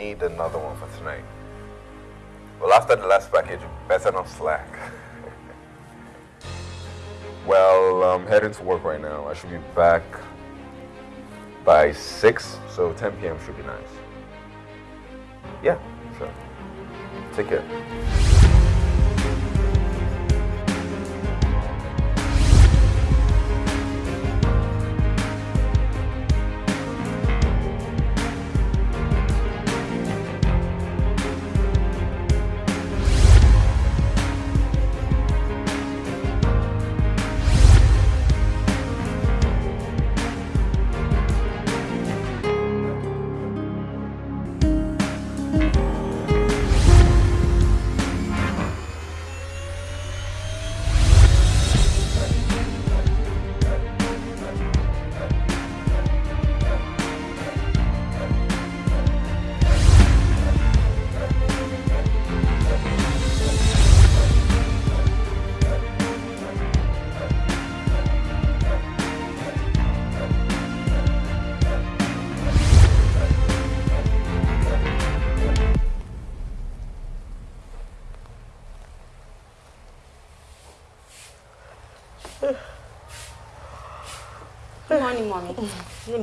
need another one for tonight. Well, after the last package, better not slack. well, I'm heading to work right now. I should be back by 6, so 10 p.m. should be nice. Yeah, sure. Take care.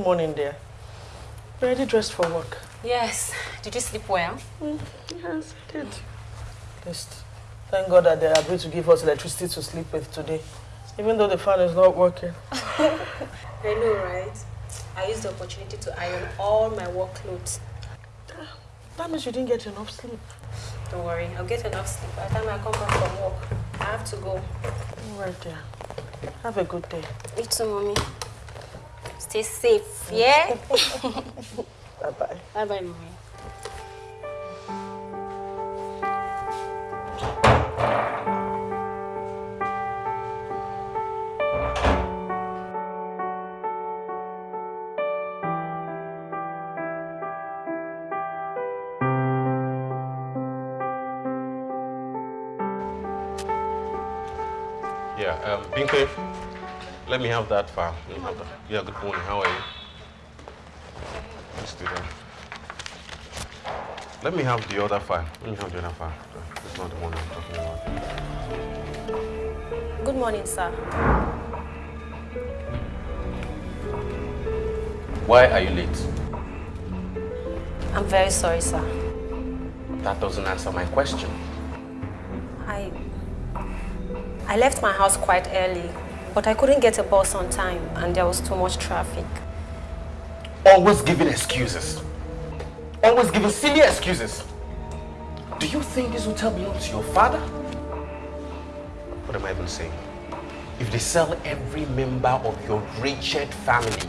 Morning, dear. Ready dressed for work? Yes. Did you sleep well? Mm, yes, I did. At least, thank God that they agreed to give us electricity to sleep with today, even though the fan is not working. I know, right? I used the opportunity to iron all my work clothes. That means you didn't get enough sleep. Don't worry, I'll get enough sleep by the time I come back from work. I have to go. All right, dear. Have a good day. You too, Mommy. Stay safe, yeah? Bye-bye. Bye-bye, Mommy. Yeah, um, Binke, let me have that file. Let me have that. Yeah, good morning. How are you? Let's do that. Let me have the other file. Let me have the other file. It's not the one I'm talking about. Good morning, sir. Why are you late? I'm very sorry, sir. That doesn't answer my question. I... I left my house quite early, but I couldn't get a bus on time and there was too much traffic. Always giving excuses. Always giving silly excuses. Do you think this hotel belongs to your father? What am I even saying? If they sell every member of your wretched family,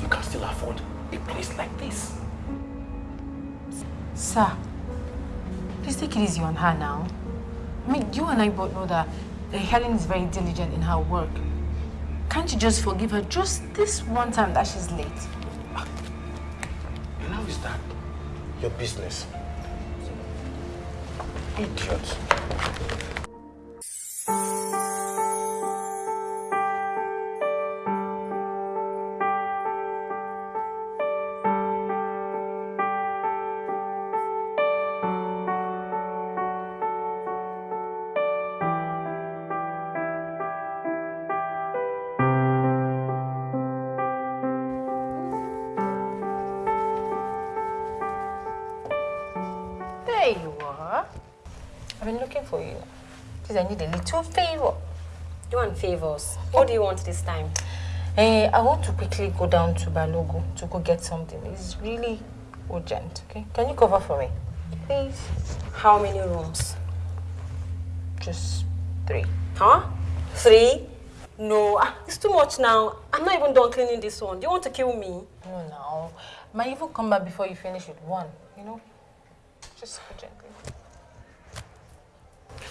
you can still afford a place like this. Sir, please take it easy on her now. I mean, you and I both know that Helen is very diligent in her work. Can't you just forgive her just this one time that she's late? And how is that your business? Idiot. I need a little favor. You want favors? What do you want this time? Eh, I want to quickly go down to Balogun to go get something. It's really urgent, okay? Can you cover for me? Please. How many rooms? Just three. Huh? Three? No, ah, it's too much now. I'm not even done cleaning this one. Do you want to kill me? No, no. Might even come back before you finish with one, you know? Just urgently.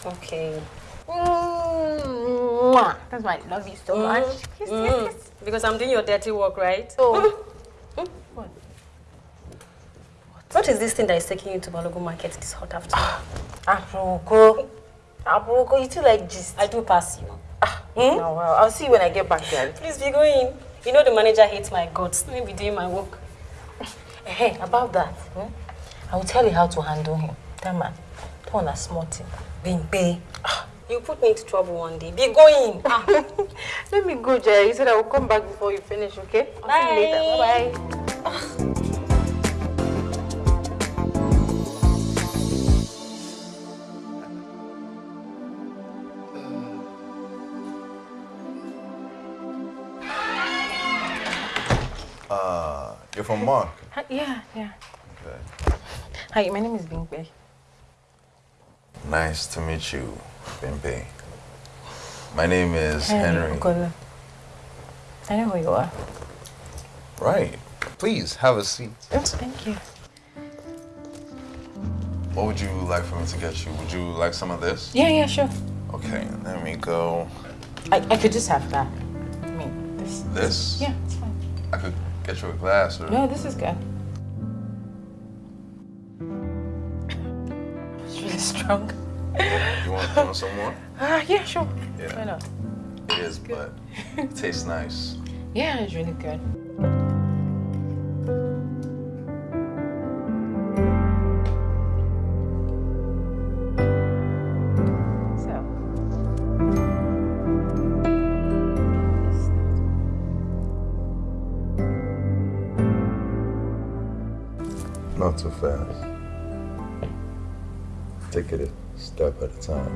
Okay. Mwah. That's why I love you so much. Yes, mm, yes, Mm. yes. Because I'm doing your dirty work, right? Oh. Mm-hmm. Mm-hmm. What? What is this thing that is taking you to Balogun Market this hot afternoon? Ah, Aproko. Aproko, you too like gist. I do pass you. Ah, hmm? No, well, I'll see you when I get back there. Please be going. You know the manager hates my guts. Let me be doing my work. Hey, eh, eh, about that, hmm? I will tell you how to handle him. That man, that one a small thing. Bimpe. You put me into trouble one day. Be going. Ah. Let me go, Jerry. You said I will come back before you finish, okay? I'll see you later. Bye. Bye-bye. Uh, you're from Mark. Yeah, yeah. Okay. Hi, my name is Bimpe. Nice to meet you, Bimpe. My name is Henry. Okola. I know who you are. Right. Please have a seat. Thank you. What would you like for me to get you? Would you like some of this? Yeah, yeah, sure. Okay, let me go. I, I could just have that. I mean, this. This? Yeah, it's fine. I could get you a glass or. No, this is good. Strong. You want, you want some more? Ah, yeah, sure. Yeah. Why not? It is, but it tastes nice. Yeah, it's really good. So. Not too fast. Take it a step at a time.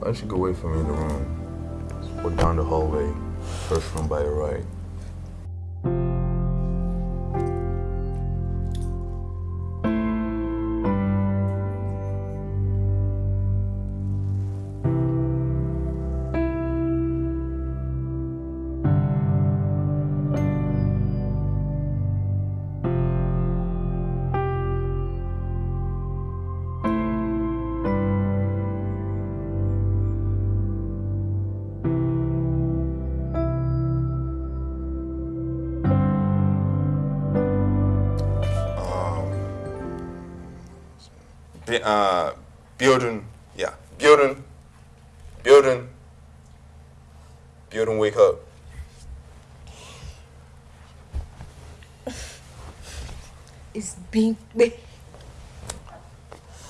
Why don't you go wait for me in the room? Just go down the hallway, first room by your right.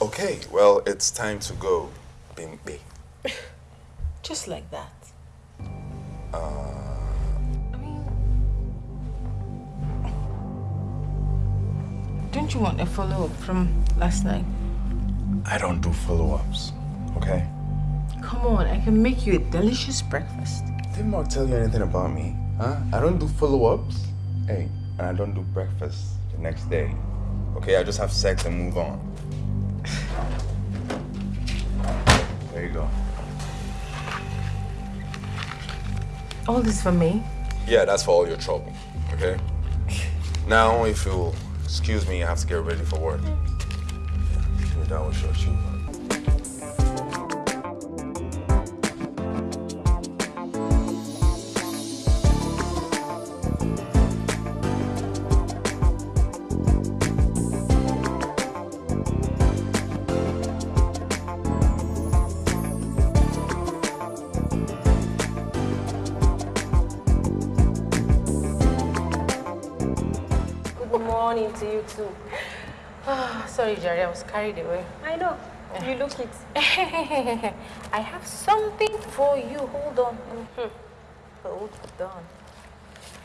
Okay, well, it's time to go, Bimpe. Just like that. Uh, I mean, don't you want a follow up from last night? I don't do follow-ups, okay? Come on, I can make you a delicious breakfast. Didn't Mark tell you anything about me? Huh? I don't do follow-ups. Hey, and I don't do breakfast the next day. Okay, I just have sex and move on. There you go. All this for me? Yeah, that's for all your trouble. Okay? Now, if you'll excuse me, I have to get ready for work. Yeah, with your shoe. Was carried away. I know. You look it. I have something for you. Hold on. Mhm. Hold on.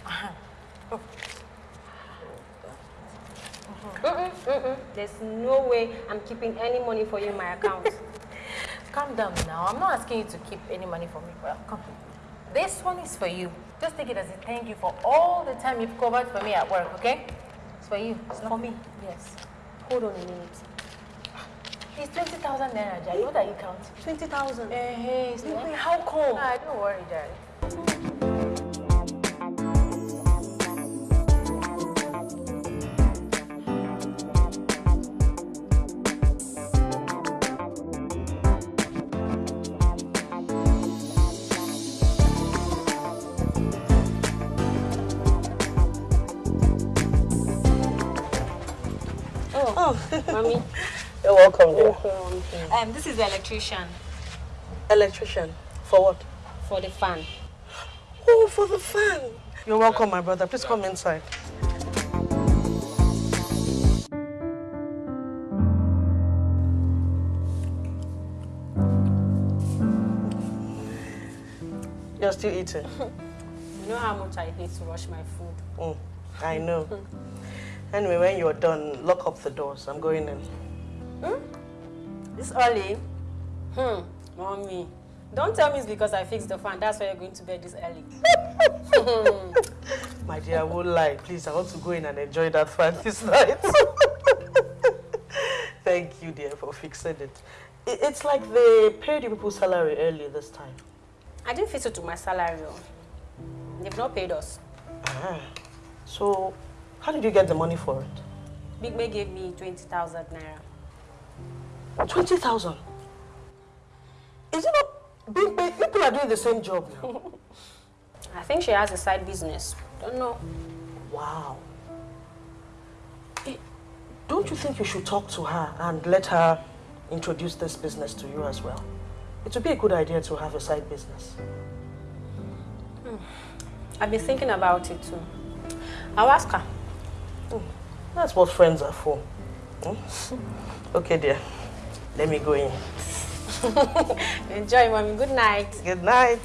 Uh-huh. Oh. Mm-mm, mm-mm. There's no way I'm keeping any money for you in my account. Calm down now. I'm not asking you to keep any money for me. Well, come. This one is for you. Just take it as a thank you for all the time you've covered for me at work, okay? It's for you. It's not For me? Yes. Hold on a minute. It's 20,000 naira, Jai. What are you counting? 20,000. Eh, hey, it's not- how come? Ah, don't worry, Jai. Oh, mommy. You're welcome, dear. Um, this is the electrician. Electrician? For what? For the fan. Oh, for the fan. You're welcome, my brother. Please come inside. You're still eating. you know how much I hate to wash my food. Mm, I know. anyway, when you're done, lock up the doors. I'm going in. Hmm? This early? Hmm, mommy. Don't tell me it's because I fixed the fan. That's why you're going to bed this early. My dear, I won't lie. Please, I want to go in and enjoy that fan this night. Thank you, dear, for fixing it. It's like they paid you people's salary early this time. I didn't fix it to my salary. Oh. They've not paid us. Ah. So, how did you get the money for it? Bimpe gave me 20,000 naira. 20,000? Is it not Bimpe? People are doing the same job now. I think she has a side business. Don't know. Wow. Don't you think you should talk to her and let her introduce this business to you as well? It would be a good idea to have a side business. Hmm. I've been thinking about it too. I'll ask her. Hmm. That's what friends are for. Hmm? Okay, dear. Let me go in. Enjoy, mommy. Good night. Good night.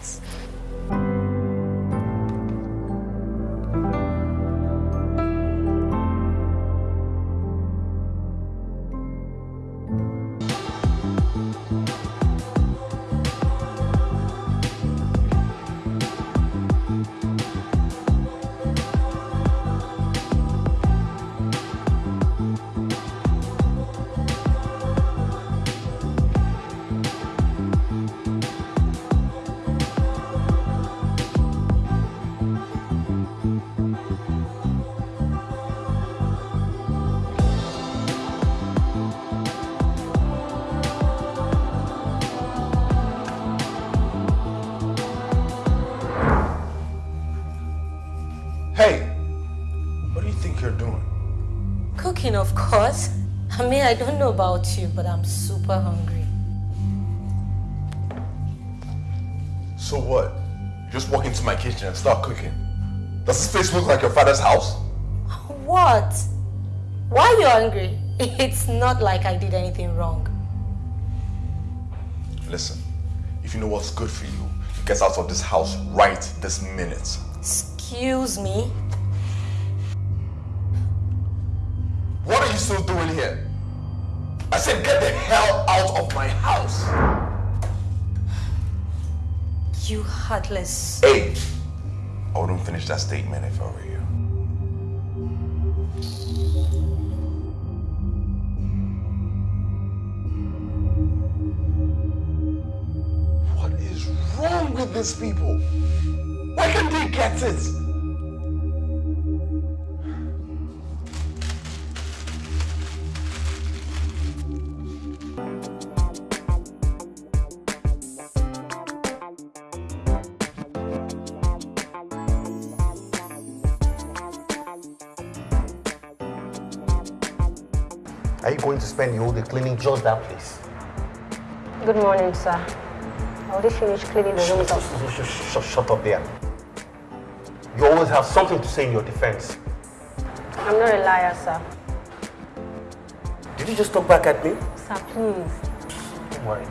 I don't know about you, but I'm super hungry. So what? You just walk into my kitchen and start cooking? Does this place look like your father's house? What? Why are you hungry? It's not like I did anything wrong. Listen, if you know what's good for you, you get out of this house right this minute. Excuse me? What are you still doing here? I said, get the hell out of my house. You heartless. Hey, oh, I wouldn't finish that statement if I were you. What is wrong with these people? Why can't they get it? Spend the whole day cleaning just that place? Good morning, sir. I already finished cleaning the rooms up. Shut, shut, shut up there. You always have something to say in your defense. I'm not a liar, sir. Did you just talk back at me? Sir, please. Don't worry.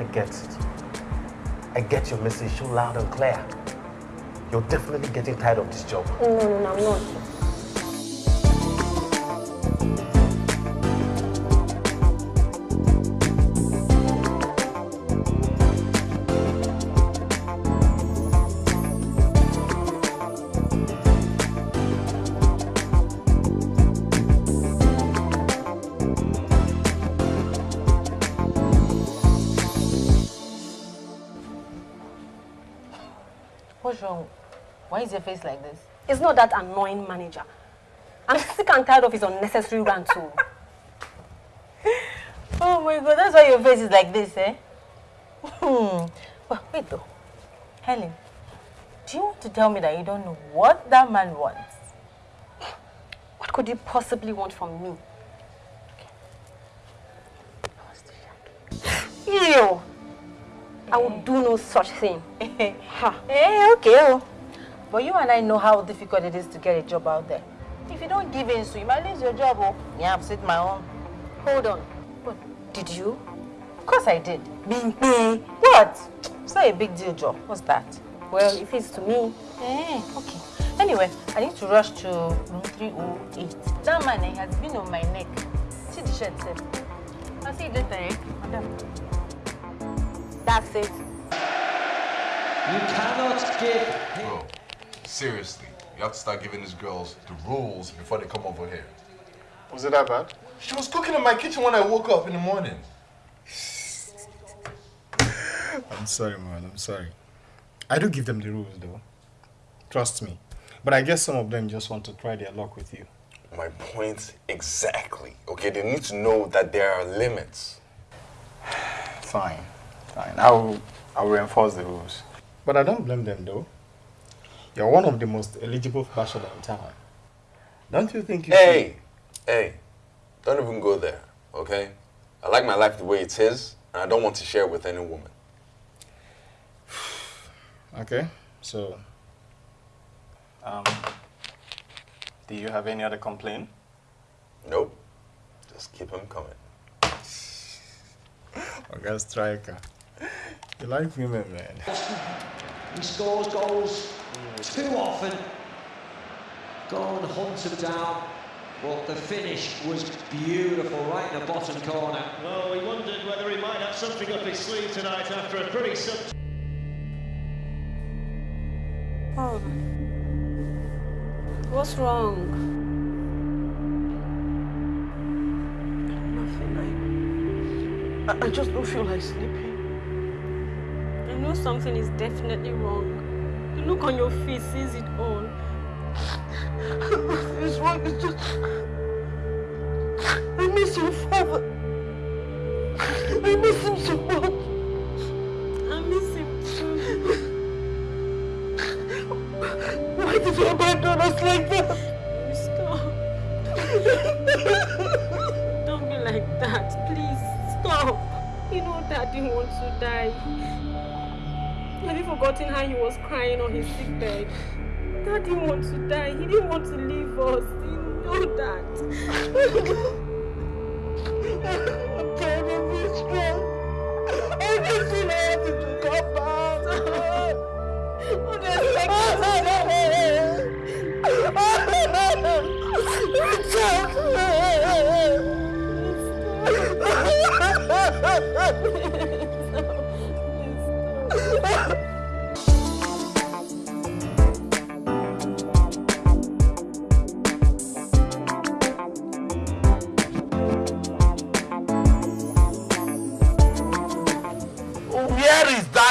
I get it. I get your message so loud and clear. You're definitely getting tired of this job. No, no, no, I'm not. Is your face like this? It's not that annoying manager. I'm sick and tired of his unnecessary rant too. oh my god, that's why your face is like this, eh? Hmm. Well, wait though. Helen, do you want to tell me that you don't know what that man wants? What could he possibly want from me? You! I will do no such thing. ha. Hey, okay. But you and I know how difficult it is to get a job out there. If you don't give in, so you might lose your job. Oh, yeah, I've set my own. Hold on. What, did you? Of course I did. Bimpe. What? It's not a big deal, Joe. What's that? Well, if it's to me. Eh, okay. Anyway, I need to rush to room 308. That man eh, has been on my neck. See the shirt, sir. I'll see you later, eh? Madam. That's it. You cannot give him. Bro, seriously, you have to start giving these girls the rules before they come over here. Was it that bad? She was cooking in my kitchen when I woke up in the morning. I'm sorry, man. I'm sorry. I do give them the rules, though. Trust me. But I guess some of them just want to try their luck with you. My point exactly. Okay, they need to know that there are limits. Fine. Fine. I'll, I'll reinforce the rules. But I don't blame them, though. You're one of the most eligible bachelor in town. Don't you think you Hey, hey, don't even go there, okay? I like my life the way it is, and I don't want to share it with any woman. Okay. So, um, do you have any other complaint? Nope. Just keep them coming. Okay, striker. You like women, man. He scores goals too often. Go and hunt him down. But the finish was beautiful, right in the bottom corner. Well, we wondered whether he might have something up his sleeve tonight after a pretty sub. Oh. What's wrong? Nothing. I, I just don't feel like sleeping. I know something is definitely wrong. The look on your face says it all. Nothing is wrong. It's just. I miss your father. I miss him so much. I miss him too. Why did you abandon us like that? Stop. Don't be like that. Please, stop. You know Daddy wants to die. You forgotten how he was crying on his sick bed? Daddy wants to die. He didn't want to leave us. You know that.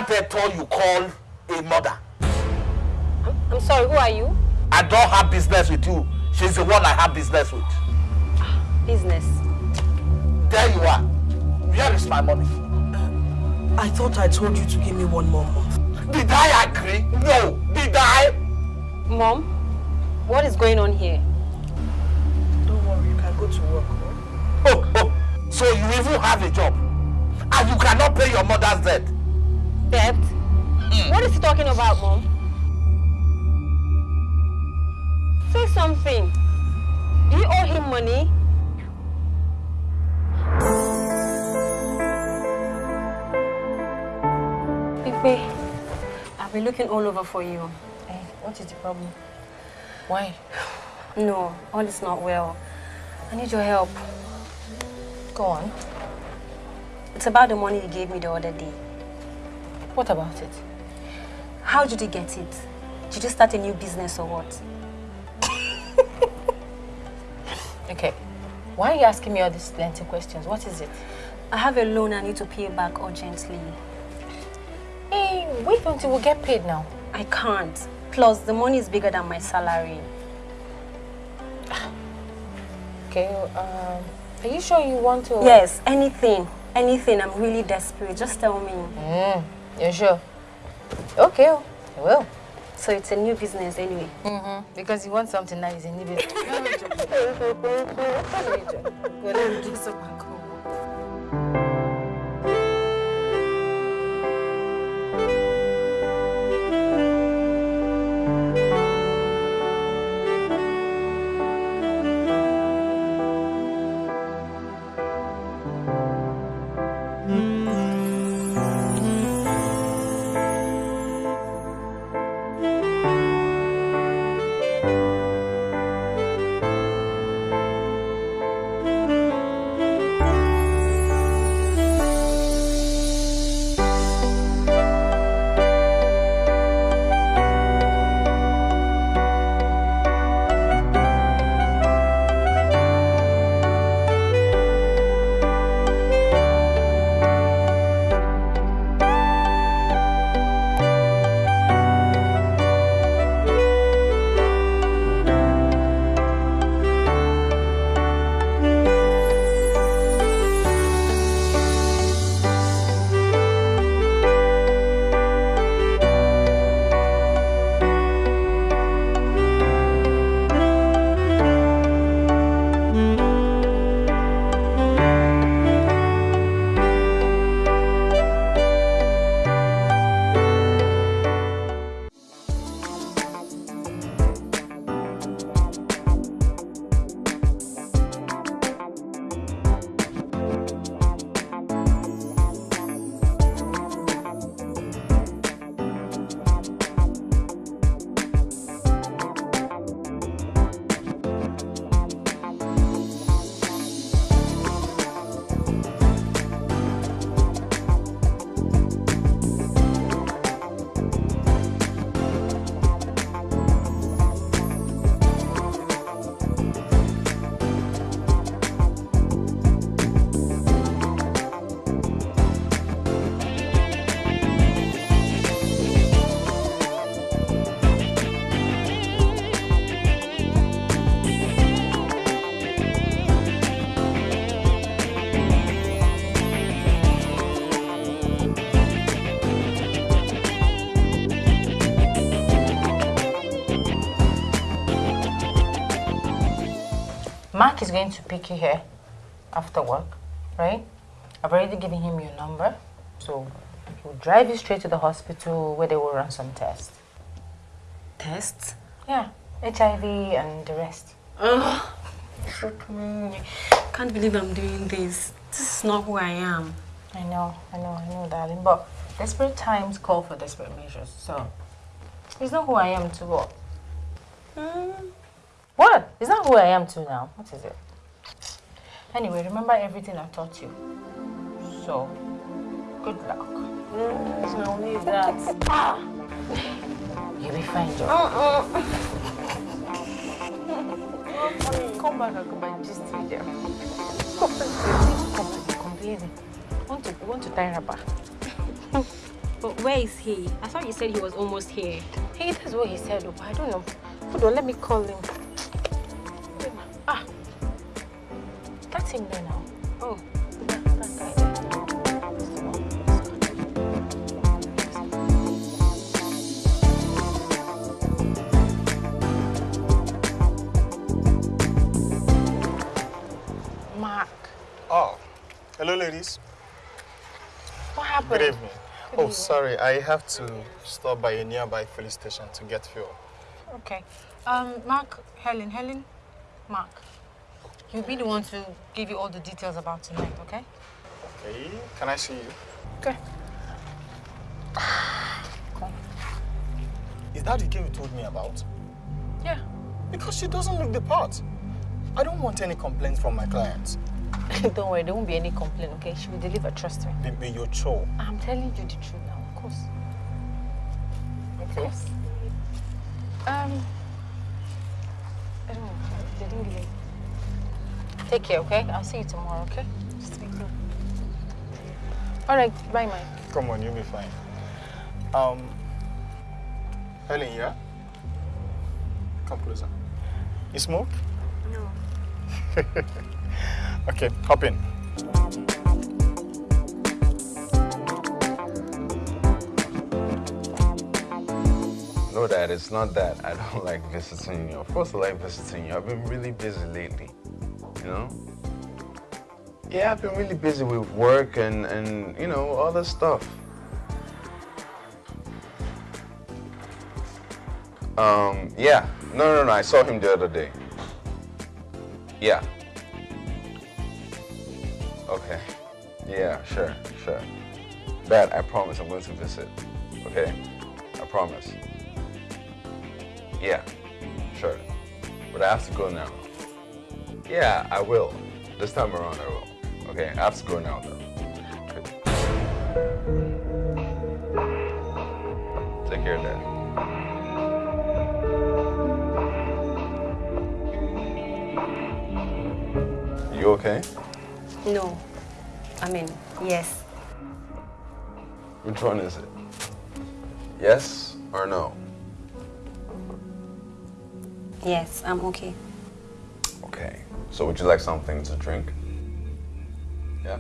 Eto you call a mother? I'm sorry, who are you? I don't have business with you. She's the one I have business with. Business. There you are. Where is my money? I thought I told you to give me one more month. Did I agree? No. Did I? Mom, what is going on here? Don't worry, you can go to work. Oh, oh. So you even have a job. And you cannot pay your mother's debt. Debt? What is he talking about, Mom? Say something. Do you owe him money? Bimpe, I've been looking all over for you. Eh, what is the problem? Why? No, all is not well. I need your help. Go on. It's about the money you gave me the other day. What about it? How did you get it? Did you start a new business or what? Okay. Why are you asking me all these lengthy questions? What is it? I have a loan I need to pay back urgently. Hey, wait until we get paid now. I can't. Plus, the money is bigger than my salary. Okay, um, are you sure you want to? Yes, anything. Anything. I'm really desperate. Just tell me. Mm, you're sure? Okay, oh, I will. So it's a new business anyway. Mm-hmm. Because you want something nice in it. Go and do some Mark is going to pick you here after work, right? I've already given him your number, so he'll drive you straight to the hospital where they will run some tests. Tests? Yeah, HIV and the rest. Ugh. Can't believe I'm doing this. This is not who I am. I know, I know, I know, darling. But desperate times call for desperate measures. So, it's not who I am to what? Mm. What? It's not who I am to now. What is it? Anyway, remember everything I taught you. So, good luck. Mm, I'll need that. Ah. You'll be fine, Joe. Uh-uh. Come back and come and gist with you. Come on, come complaining. Want to want to tie her back? But where is he? I thought you said he was almost here. Hey, that's what he said. Oh, I don't know. Hold on, let me call him. That's there now. Oh, that, that guy. Mark, Oh, hello, ladies. what happened? Good evening. Good oh, evening. sorry, I have to stop by a nearby filling station to get fuel. Okay. Um, Mark, Helen, Helen, Mark. You'll be the one to give you all the details about tonight, okay? Okay, can I see you? Okay. Come. Is that the girl you told me about? Yeah. Because she doesn't look the part. I don't want any complaints from my clients. Don't worry, there won't be any complaint, okay? She will deliver, trust me. Baby, you're chore. I'm telling you the truth now, of course. Okay. Yes. Um, I don't know. They didn't me. Take care, okay? I'll see you tomorrow, okay? Just make sure. All right, bye, Mike. Come on, you'll be fine. Um, Helen, yeah? Come closer. You smoke? No. okay, hop in. No, Dad, it's not that I don't like visiting you. Of course, I like visiting you. I've been really busy lately, you know? Yeah, I've been really busy with work and, and you know, other stuff. Um, yeah. No, no, no, I saw him the other day. Yeah. Okay. Yeah, sure, sure. Dad, I promise I'm going to visit. Okay? I promise. Yeah, sure. But I have to go now. Yeah, I will. This time around, I will. Okay, I have to go now, though. Take care, Dad. You okay? No. I mean, yes. Which one is it? Yes or no? Yes, I'm okay. Okay. So would you like something to drink? Yeah?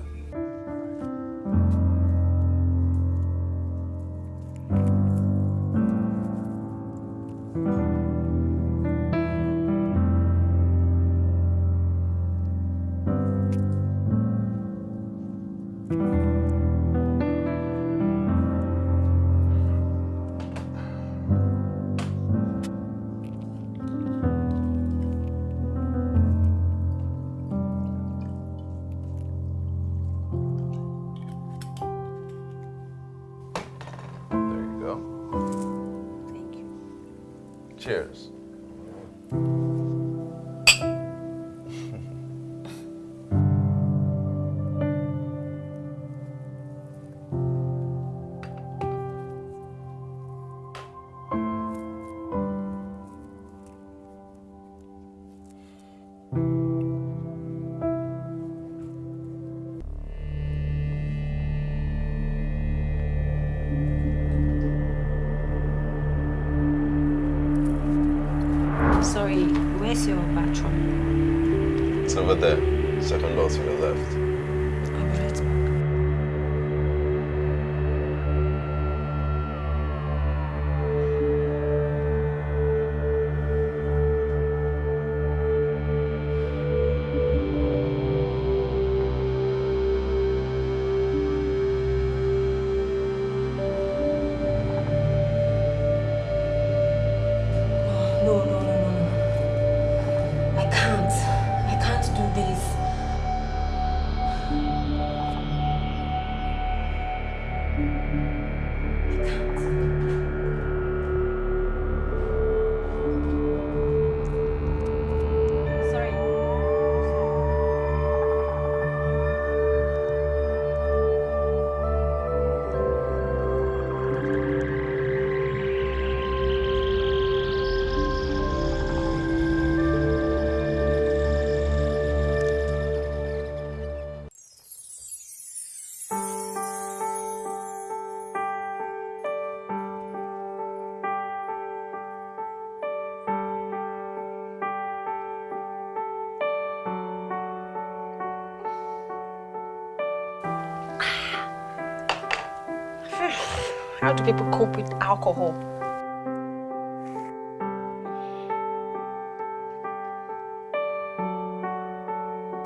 Do people cope with alcohol?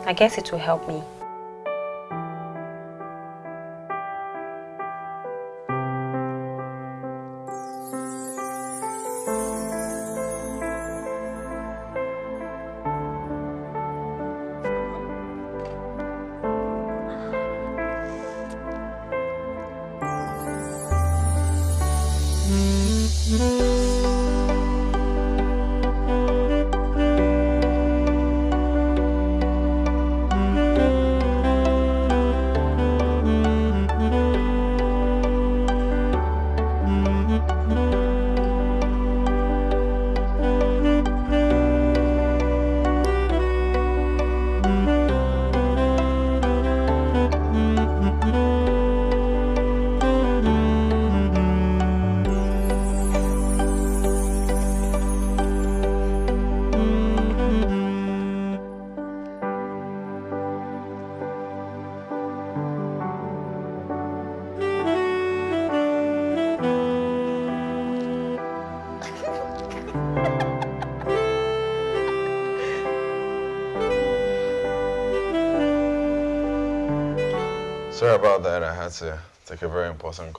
I guess it will help me. A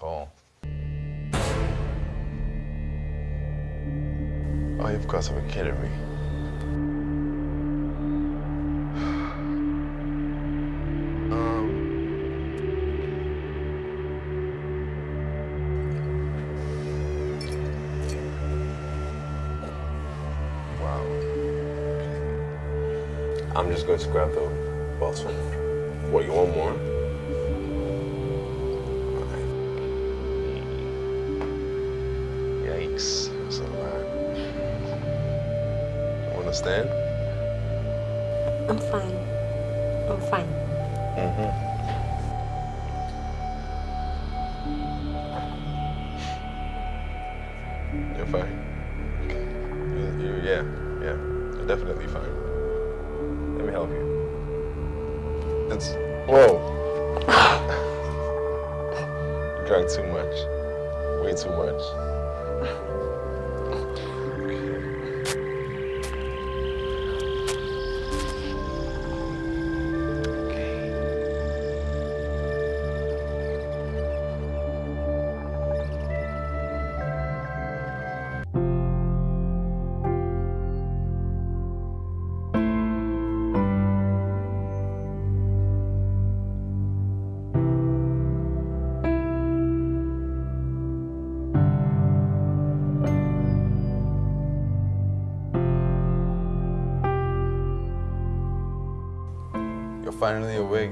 finally awake.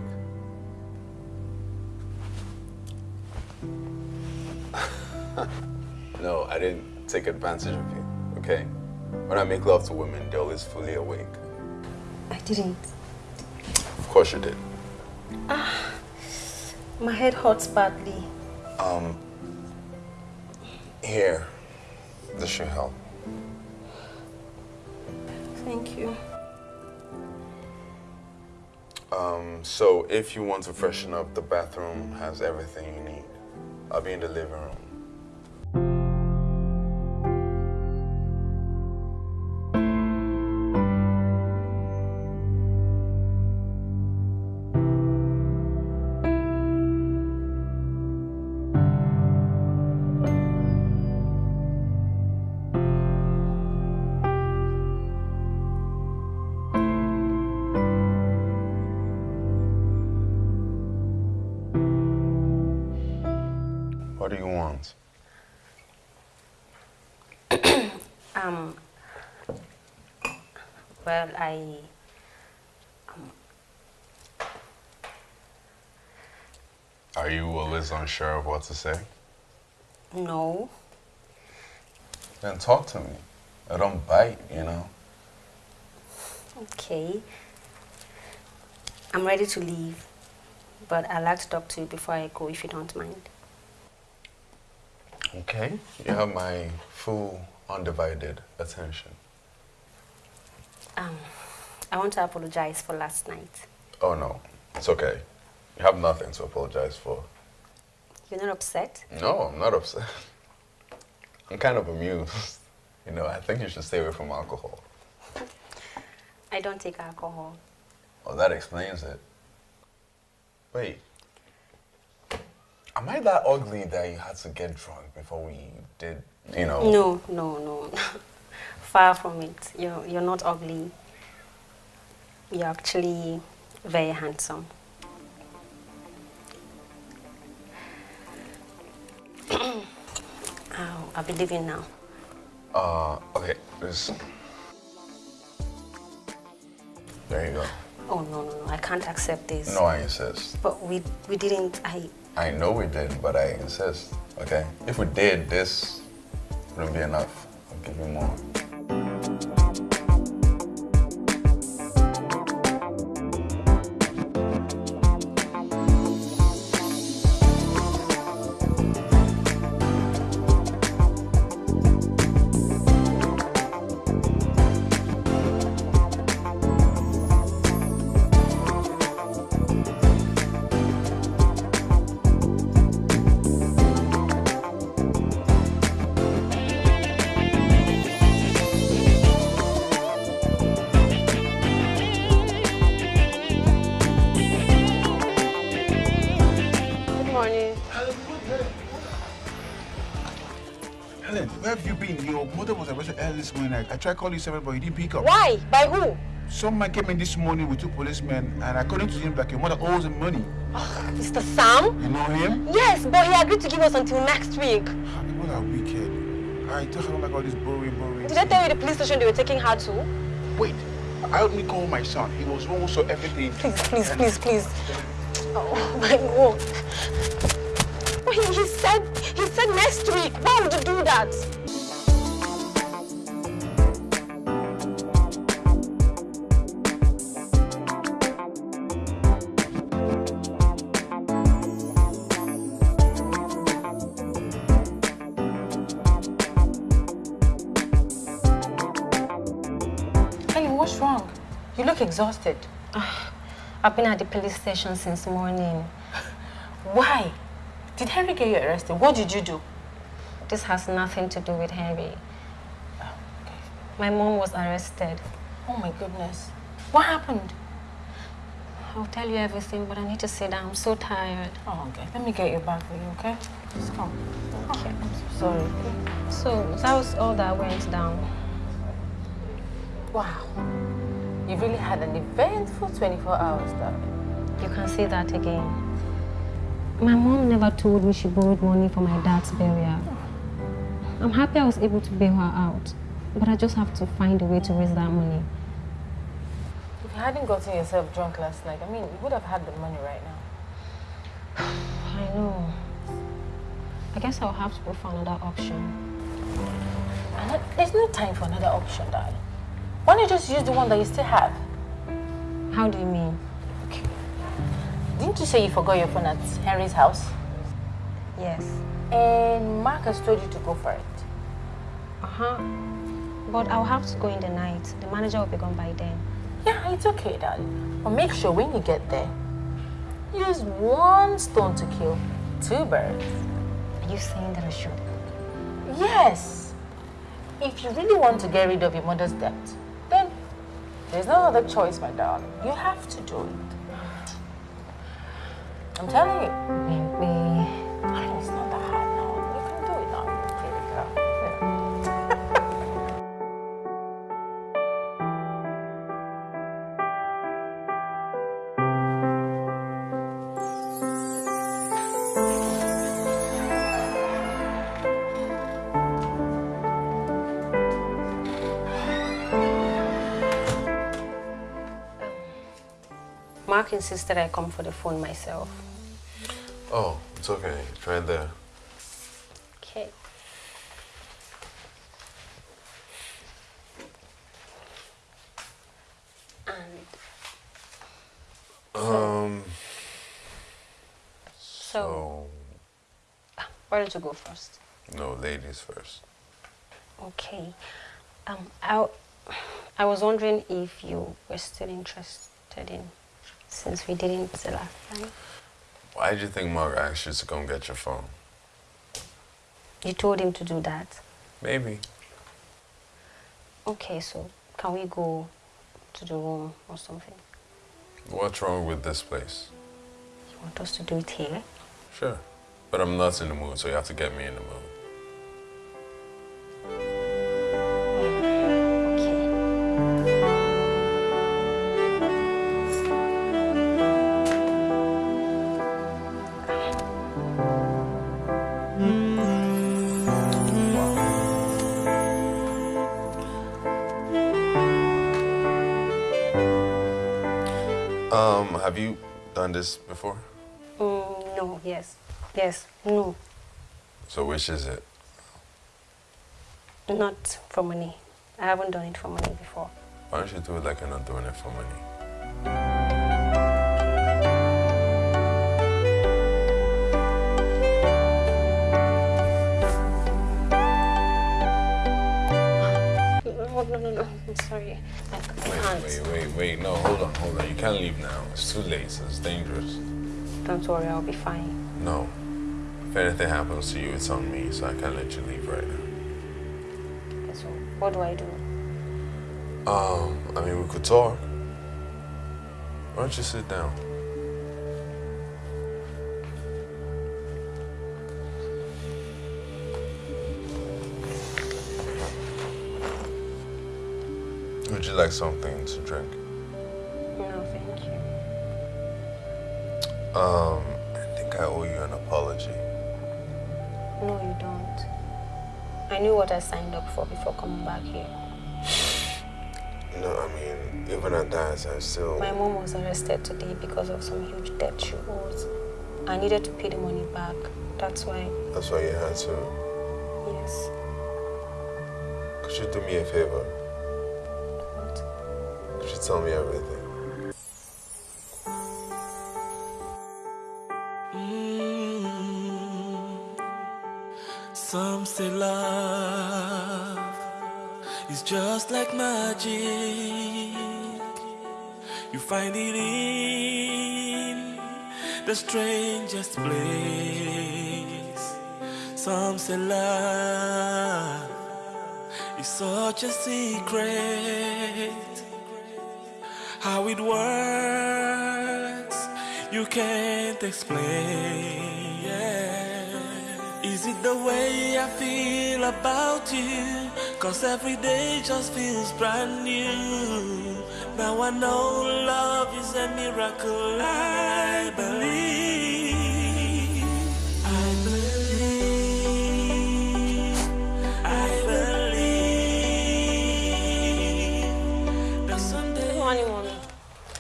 no, I didn't take advantage of you, okay? When I make love to women, they're always fully awake. I didn't. Of course you did. Ah, my head hurts badly. Um, here. This should help. So if you want to freshen up, the bathroom has everything you need. I'll be in the living room. I. Um, Are you always unsure of what to say? No. Then talk to me. I don't bite, you know. Okay. I'm ready to leave, but I'd like to talk to you before I go, if you don't mind. Okay. You have my full, undivided attention. Um, I want to apologize for last night. Oh no, it's okay. You have nothing to apologize for. You're not upset? No, I'm not upset. I'm kind of amused. You know, I think you should stay away from alcohol. I don't take alcohol. Oh, that explains it. Wait. Am I that ugly that you had to get drunk before we did, you know? No, no, no. Far from it. You're, you're not ugly. You're actually very handsome. oh, I'll be leaving now. Uh, okay, this. There you go. Oh, no, no, no. I can't accept this. No, I insist. But we, we didn't, I, I know we didn't, but I insist. Okay? If we did, this wouldn't be enough. I'll give you more. Tried calling you seven, but you didn't pick up. Why? By who? Some man came in this morning with two policemen, and according to him, like your mother owes him money. Ah, Mr. Sam? You know him? Yes, but he agreed to give us until next week. Ah, what a wicked. I I don't like all this boring, boring. Did I tell you the police station they were taking her to? Wait, I only call my son. He was wrong, so everything. Please, please, please, please. Oh my God. He said, he said next week. Why would you do that? Exhausted. Ah. I've been at the police station since morning. Why? Did Henry get you arrested? What did you do? This has nothing to do with Henry. Oh, my mom was arrested. Oh my goodness. What happened? I'll tell you everything, but I need to sit down. I'm so tired. Oh, okay. Let me get your bag for you, okay? Just come. Okay. Oh, I'm so sorry. So that was all that went down. Wow. You really had an eventful 24 hours, darling. You can say that again. My mom never told me she borrowed money for my dad's burial. I'm happy I was able to bail her out, but I just have to find a way to raise that money. If you hadn't gotten yourself drunk last night, I mean, you would have had the money right now. I know. I guess I'll have to go for another option. Uh, there's no time for another option, darling. Why don't you just use the one that you still have? How do you mean? Okay. Didn't you say you forgot your phone at Henry's house? Yes. And Mark has told you to go for it. Uh-huh. But I'll have to go in the night. The manager will be gone by then. Yeah, it's okay, darling. But make sure when you get there, use one stone to kill two birds. Are you saying that I should? Yes. If you really want to get rid of your mother's debt, there's no other choice, my darling. You have to do it. I'm telling you. Insisted I come for the phone myself. Oh, it's okay. It's right there. Okay. And Um. so, why don't you go first? No, ladies first. Okay. Um, I, I was wondering if you were still interested in, since we didn't the last time. Why did you think Mark asked you to come get your phone? You told him to do that? Maybe. Okay, so can we go to the room or something? What's wrong with this place? You want us to do it here? Sure. But I'm not in the mood, so you have to get me in the mood. Um, have you done this before? Mm, no, yes. Yes, no. So which is it? Not for money. I haven't done it for money before. Why don't you do it like you're not doing it for money? No, no, no, no. I'm sorry. I, can't. Wait, wait, wait, wait. No, hold on, hold on. You can't leave now. It's too late. It's dangerous. Don't worry, I'll be fine. No. If anything happens to you, it's on me, so I can't let you leave right now. Okay, so what do I do? Um, I mean, we could talk. Why don't you sit down? Would you like something to drink? No, thank you. Um, I think I owe you an apology. No, you don't. I knew what I signed up for before coming back here. No, I mean, even at that, I still. My mom was arrested today because of some huge debt she owes. I needed to pay the money back. That's why, That's why you had to. yes. Could you do me a favor? Tell me everything? Mm-hmm. Some say love is just like magic. You find it in the strangest place. Some say love is such a secret. How it works, you can't explain. Yeah. Is it the way I feel about you? Cause every day just feels brand new. Now I know love is a miracle. I believe.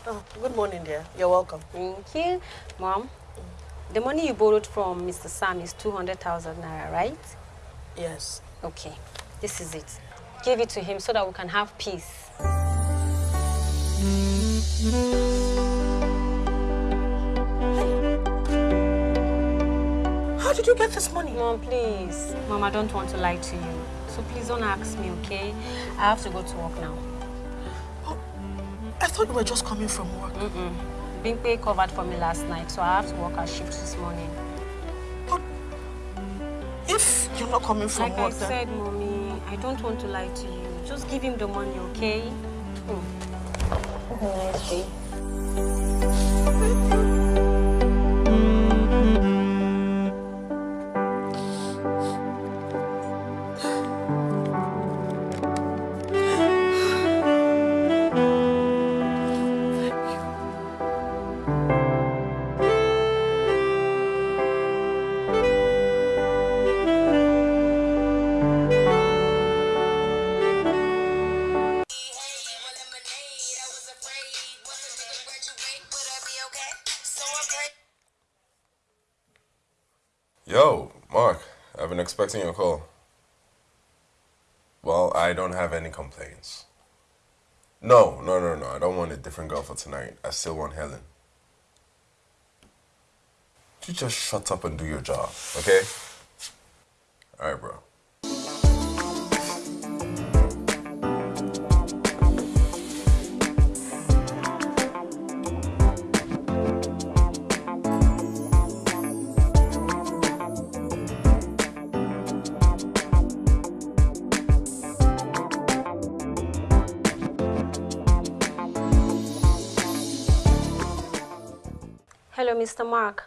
Oh, good morning, dear. You're welcome. Thank you. Mom, the money you borrowed from Mr. Sam is 200,000 naira, right? Yes. Okay, this is it. Give it to him so that we can have peace. How did you get this money? Mom, please. Mom, I don't want to lie to you. So please don't ask me, okay? I have to go to work now. I thought you were just coming from work. Mm-mm. Bimpe covered for me last night, so I have to work a shift this morning. But If you're not coming from like work, I then... said, mommy, I don't want to lie to you. Just give him the money, okay? Mm. Have a nice day. Expecting your call. Well, I don't have any complaints. No, no, no, no. I don't want a different girl for tonight. I still want Helen. You just shut up and do your job, okay? All right, bro. Mr. Mark.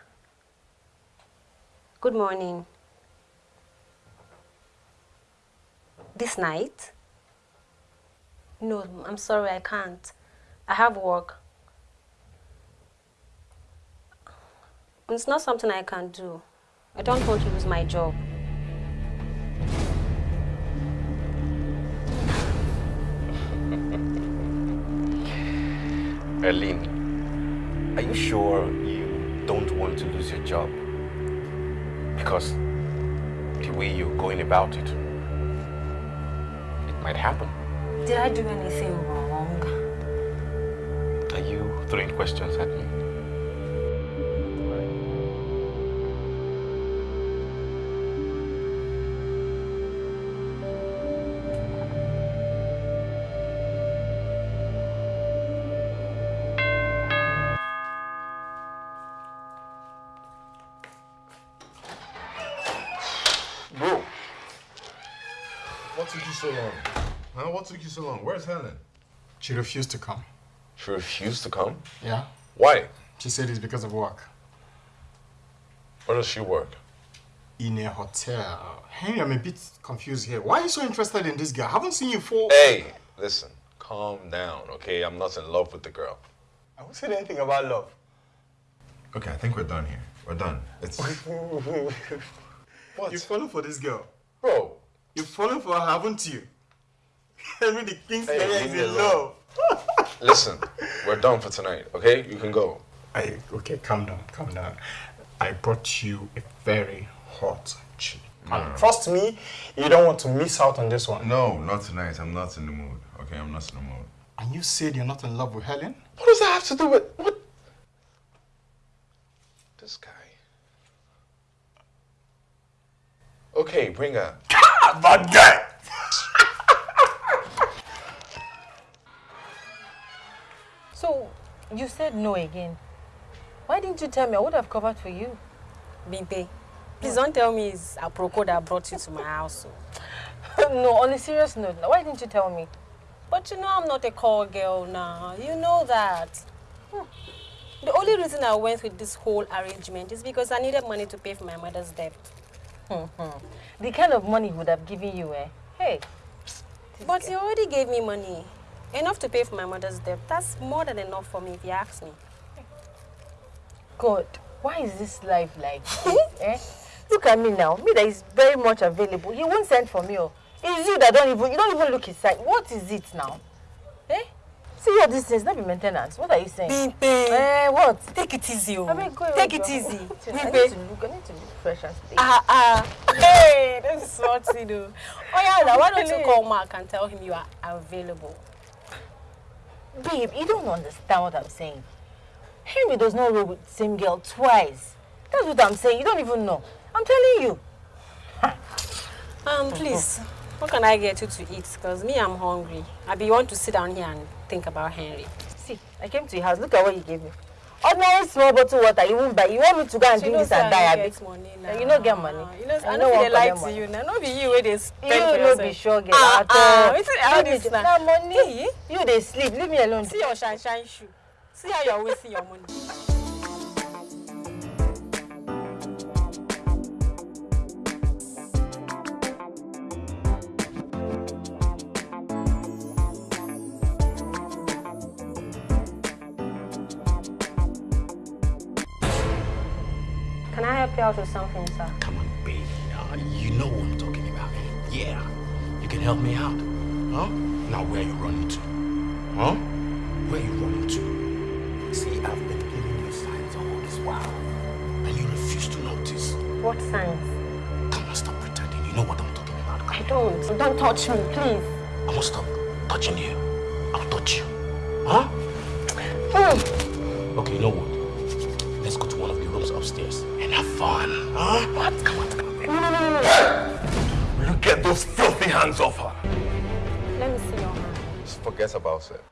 Good morning. This night? No, I'm sorry, I can't. I have work. It's not something I can do. I don't want to lose my job. Erlene, are you sure don't want to lose your job? Because the way you're going about it, it might happen. Did I do anything wrong? Are you throwing questions at me? What took you so long? Where's Helen? She refused to come. She refused to come? Yeah? Why? She said it's because of work. Where does she work? In a hotel. Henry, I'm a bit confused here. Why are you so interested in this girl? I haven't seen you for... Hey, listen, calm down, okay? I'm not in love with the girl. I haven't said anything about love. Okay, I think we're done here. We're done. It's what? You've fallen for this girl. Bro. You've fallen for her, haven't you? Henry the King's Hey, is in love. Listen, we're done for tonight, okay? You can go. I, okay, calm down, calm down. I brought you a very hot chick. Mm. And trust me, you don't want to miss out on this one. No, not tonight. I'm not in the mood. Okay, I'm not in the mood. And you said you're not in love with Helen? What does that have to do with what? This guy. Okay, bring her. So, you said no again. Why didn't you tell me? I would have covered for you. Bimpe, please don't tell me it's a Aproko that brought you to my house. no, on a serious note, why didn't you tell me? But you know I'm not a call girl now. You know that. Hmm. The only reason I went with this whole arrangement is because I needed money to pay for my mother's debt. the kind of money he would have given you, eh? Hey. But he already gave me money. Enough to pay for my mother's debt. That's more than enough for me if you ask me. God, why is this life like this, eh? Look at me now. Me that is very much available. He won't send for me. Oh. It's you that don't even you don't even look his side. What is it now? Eh? See all these things, not be maintenance. What are you saying? Bimpe. Eh, what? Take it easy. Oh. I mean, go Take it easy. I need to look, I need to look fresh and stay. Ah, ah. Hey, this is what you do. Oh, yeah, now why don't you call Mark and tell him you are available? Babe, you don't understand what I'm saying. Henry does not roll with the same girl twice. That's what I'm saying. You don't even know. I'm telling you. Um, please, what can I get you to eat? Because me, I'm hungry. I be want to sit down here and think about Henry. See, I came to your house. Look at what you gave me. Ordinary small bottle water. You won't buy. You want me to go and You drink this and die, no abi? Eh, You don't get money. You know, I You no wan collect money. you. No be you where they spend You for no yourself. be sure girl Ah, at ah, all. wetin this me- na? na money. You dey sleep. Leave me alone. See your shine shine shoe. See how you're wasting your money. Help you out with something, sir? Come on, baby. Now, you know what I'm talking about. Yeah. You can help me out. Huh? Now, where are you running to? Huh? Where are you running to? See, I've been giving you signs all this while. And you refuse to notice. What signs? Come on, stop pretending. You know what I'm talking about. I don't. Don't touch me, please. I won't stop touching you. I'll touch you. Huh? Hmm. Okay, you know what? Huh? What? Come on, come on. No, no, no, no, no. Will you get those filthy hands off her? Let me see your hand. Just forget about it.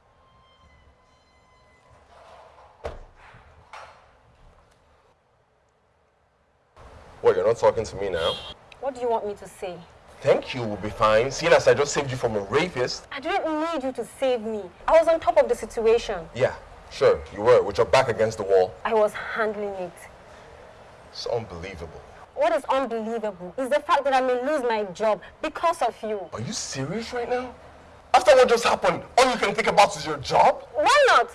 What, you're not talking to me now? What do you want me to say? Thank you will be fine, seeing as I just saved you from a rapist? I didn't need you to save me. I was on top of the situation. Yeah, Sure, you were, with your back against the wall. I was handling it. It's unbelievable. What is unbelievable is the fact that I may lose my job because of you. Are you serious right now? After what just happened, all you can think about is your job? Why not?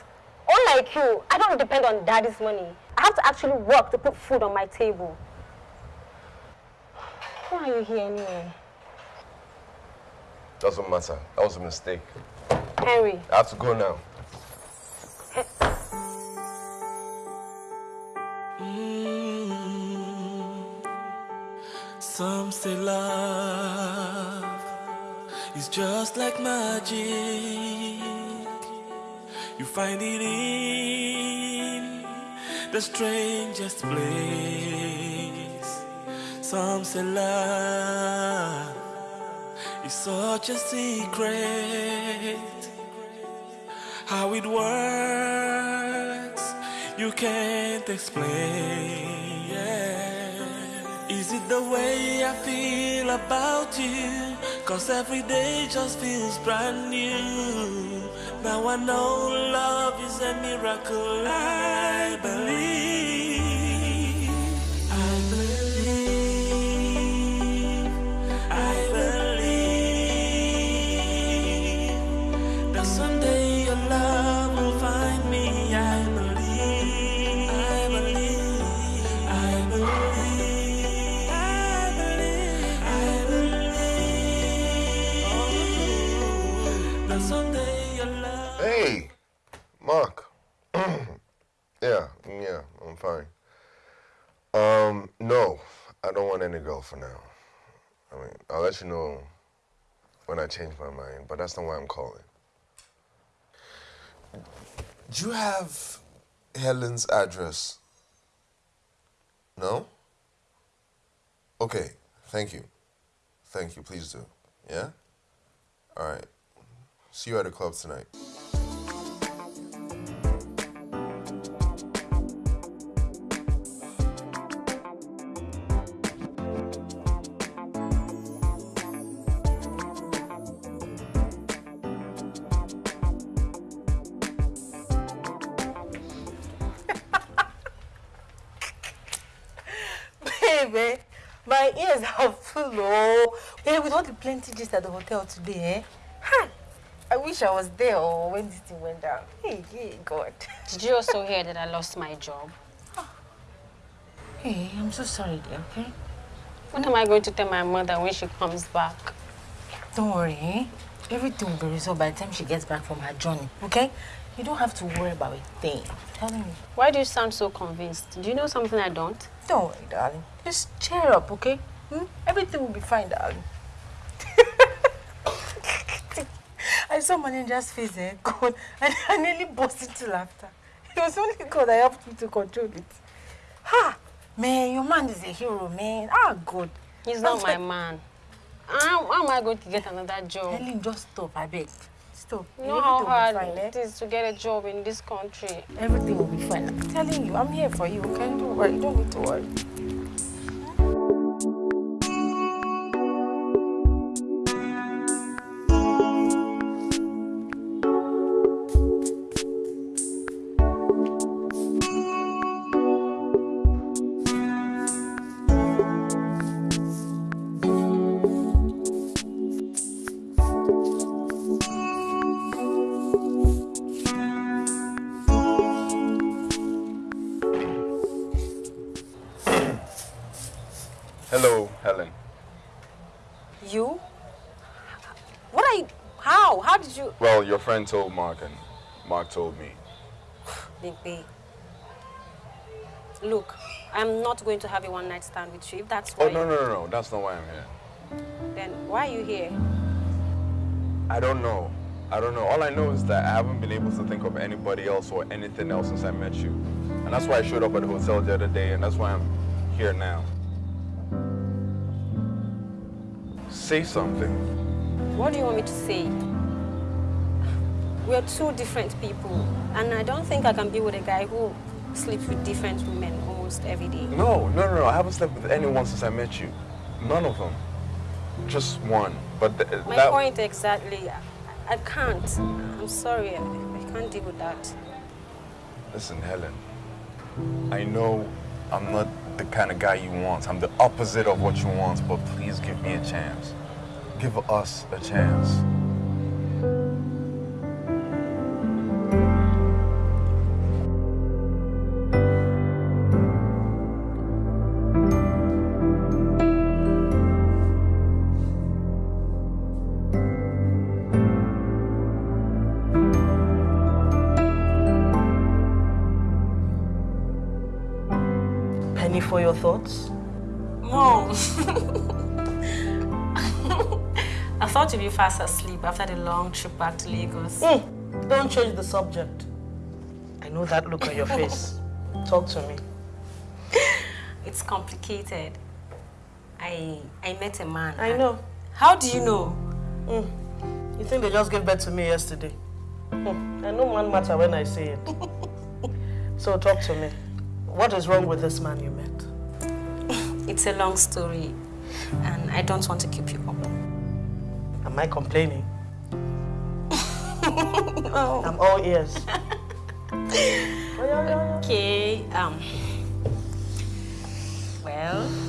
Unlike you, I don't depend on daddy's money. I have to actually work to put food on my table. Why are you here anyway? Doesn't matter. That was a mistake. Henry, I have to go now. Some say love is just like magic. You find it in the strangest place. Some say love is such a secret. How it works, you can't explain. Is it the way I feel about you? Cause every day just feels brand new. Now I know love is a miracle. I believe. I don't want any girl for now. I mean, I'll let you know when I change my mind, but that's not why I'm calling. Do you have Helen's address? No? Okay, thank you. Thank you, please do. Yeah? All right. See you at the club tonight. Hey, with all the plenty gist at the hotel today, eh? Hi. I wish I was there or when this thing went down. Hey, hey, God. did you also hear that I lost my job? Hey, I'm so sorry, dear, okay? What am I going to tell my mother when she comes back? Don't worry, eh? Everything will be resolved by the time she gets back from her journey, okay? You don't have to worry about a thing. Telling you. Why do you sound so convinced? Do you know something I don't? Don't worry, darling. Just cheer up, okay? Hmm? Everything will be fine, darling. I saw Manager's face, eh? God, and I nearly burst into laughter. It was only God that helped me to control it. Ha! Man, your man is a hero, man. Ah, God. He's not my man. How, how am I going to get another job? Helen, just stop, I beg. Stop. You know how hard fine, eh? it is to get a job in this country. Everything will be fine. I'm telling you, I'm here for you, okay? Don't worry, don't need to worry. Told Mark, and Mark told me. Baby. Look, I'm not going to have a one night stand with you. If that's Oh, no, no, no, no. That's not why I'm here. then why are you here? I don't know. I don't know. All I know is that I haven't been able to think of anybody else or anything else since I met you. And that's why I showed up at the hotel the other day, and that's why I'm here now. Say something. What do you want me to say? We're two different people, and I don't think I can be with a guy who sleeps with different women almost every day. No, no, no, no. I haven't slept with anyone since I met you. None of them. Just one. But th- My that. point exactly. I, I can't. I'm sorry. I, I can't deal with that. Listen, Helen. I know I'm not the kind of guy you want. I'm the opposite of what you want, but please give me a chance. Give us a chance. Fast asleep after the long trip back to Lagos. Hmm, Don't change the subject. I know that look on your face. Talk to me. It's complicated. I I met a man. I know. How do you know? You think they just gave birth to me yesterday? Hmm, I know one matter when I say it. so talk to me. What is wrong with this man you met? It's a long story, and I don't want to keep you up. Am I complaining? no. I'm all ears. Okay. Um. Well.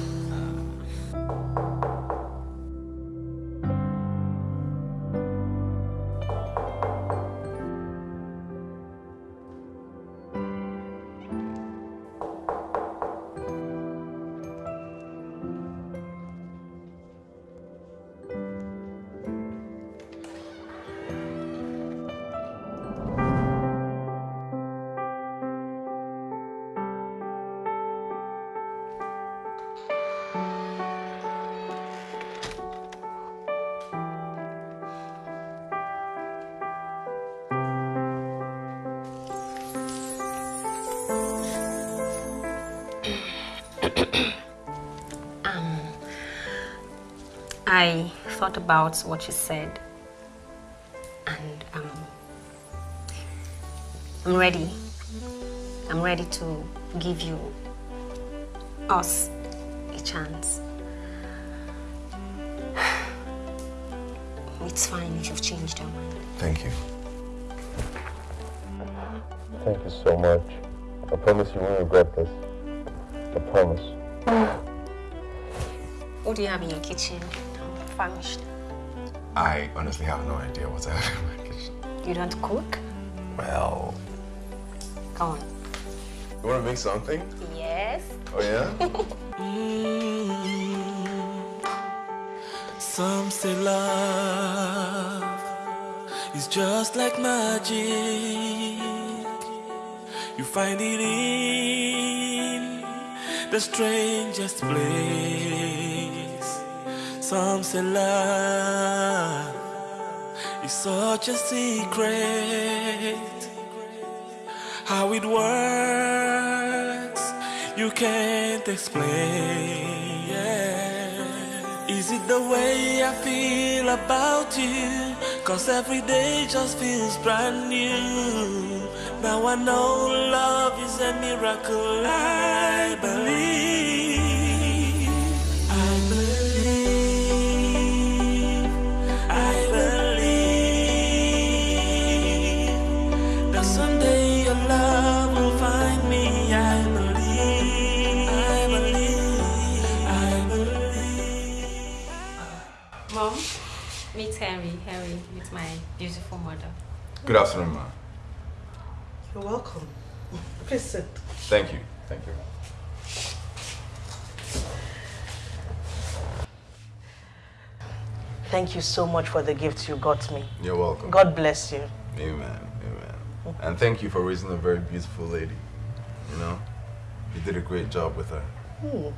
Thought about what you said, and um, I'm ready. I'm ready to give you us a chance. It's fine if you've changed your mind. Thank you. Thank you so much. I promise you won't regret this. I promise. What do you have in your kitchen? I'm famished. I honestly have no idea what's happening in my kitchen. You don't cook? Well, Go on. you want to make something? Yes. Oh, yeah? Mm. Some say love is just like magic. You find it in the strangest place. Some say love is such a secret. How it works, you can't explain. Yeah. Is it the way I feel about you? Cause every day just feels brand new. Now I know love is a miracle. I believe. Henry, meet my beautiful mother. Good afternoon, ma. You're welcome. Please sit. Thank you. Thank you. Thank you so much for the gift you got me. You're welcome. God bless you. Amen. Amen. And thank you for raising a very beautiful lady. You know, you did a great job with her. Hmm.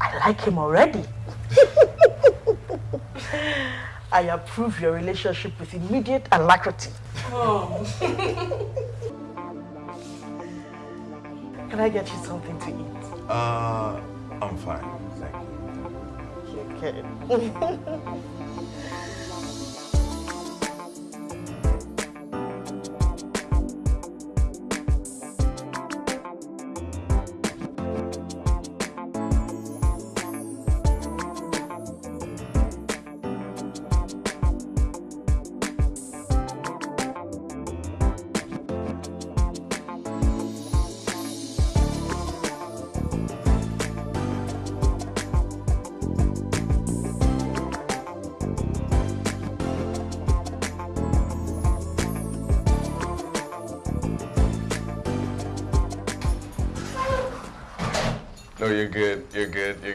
I like him already. I approve your relationship with immediate alacrity. Oh. Can I get you something to eat? Uh, I'm fine. Thank you. Okay.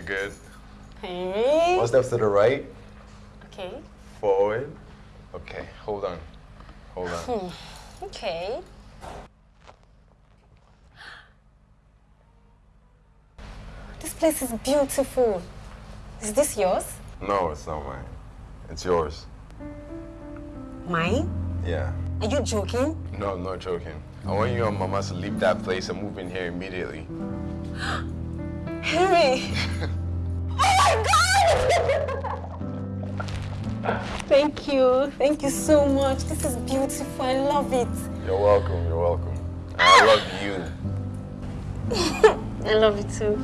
good. Hey. One step to the right. Okay. Forward. Okay, hold on. Hold on. Hmm. Okay. This place is beautiful. Is this yours? No, it's not mine. It's yours. Mine? Yeah. Are you joking? No, I'm not joking. I want you and Mama to leave that place and move in here immediately. Henry! Thank you. Thank you so much. This is beautiful. I love it. You're welcome. You're welcome. And I love you. I love you too.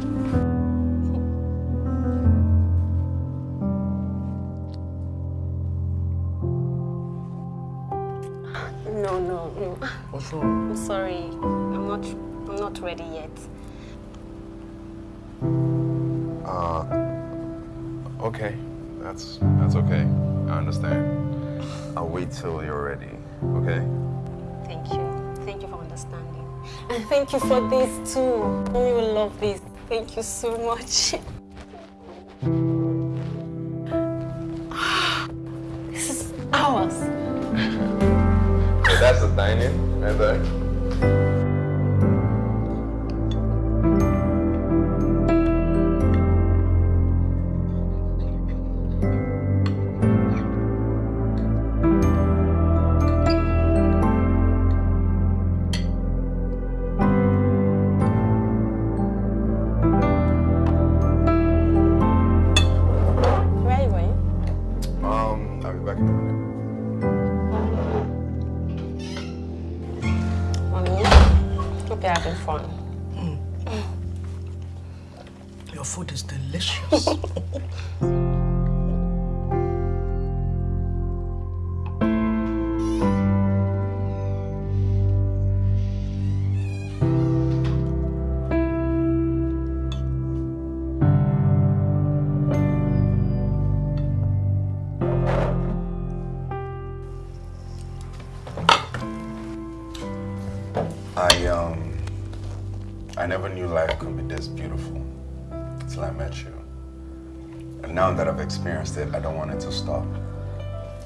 No, no, no. What's wrong? I'm sorry. I'm not I'm not ready yet. Uh, okay. That's that's okay. I understand. I'll wait till you're ready. Okay? Thank you. Thank you for understanding. And thank you for this too. Mommy will love this. Thank you so much. experienced it, I don't want it to stop.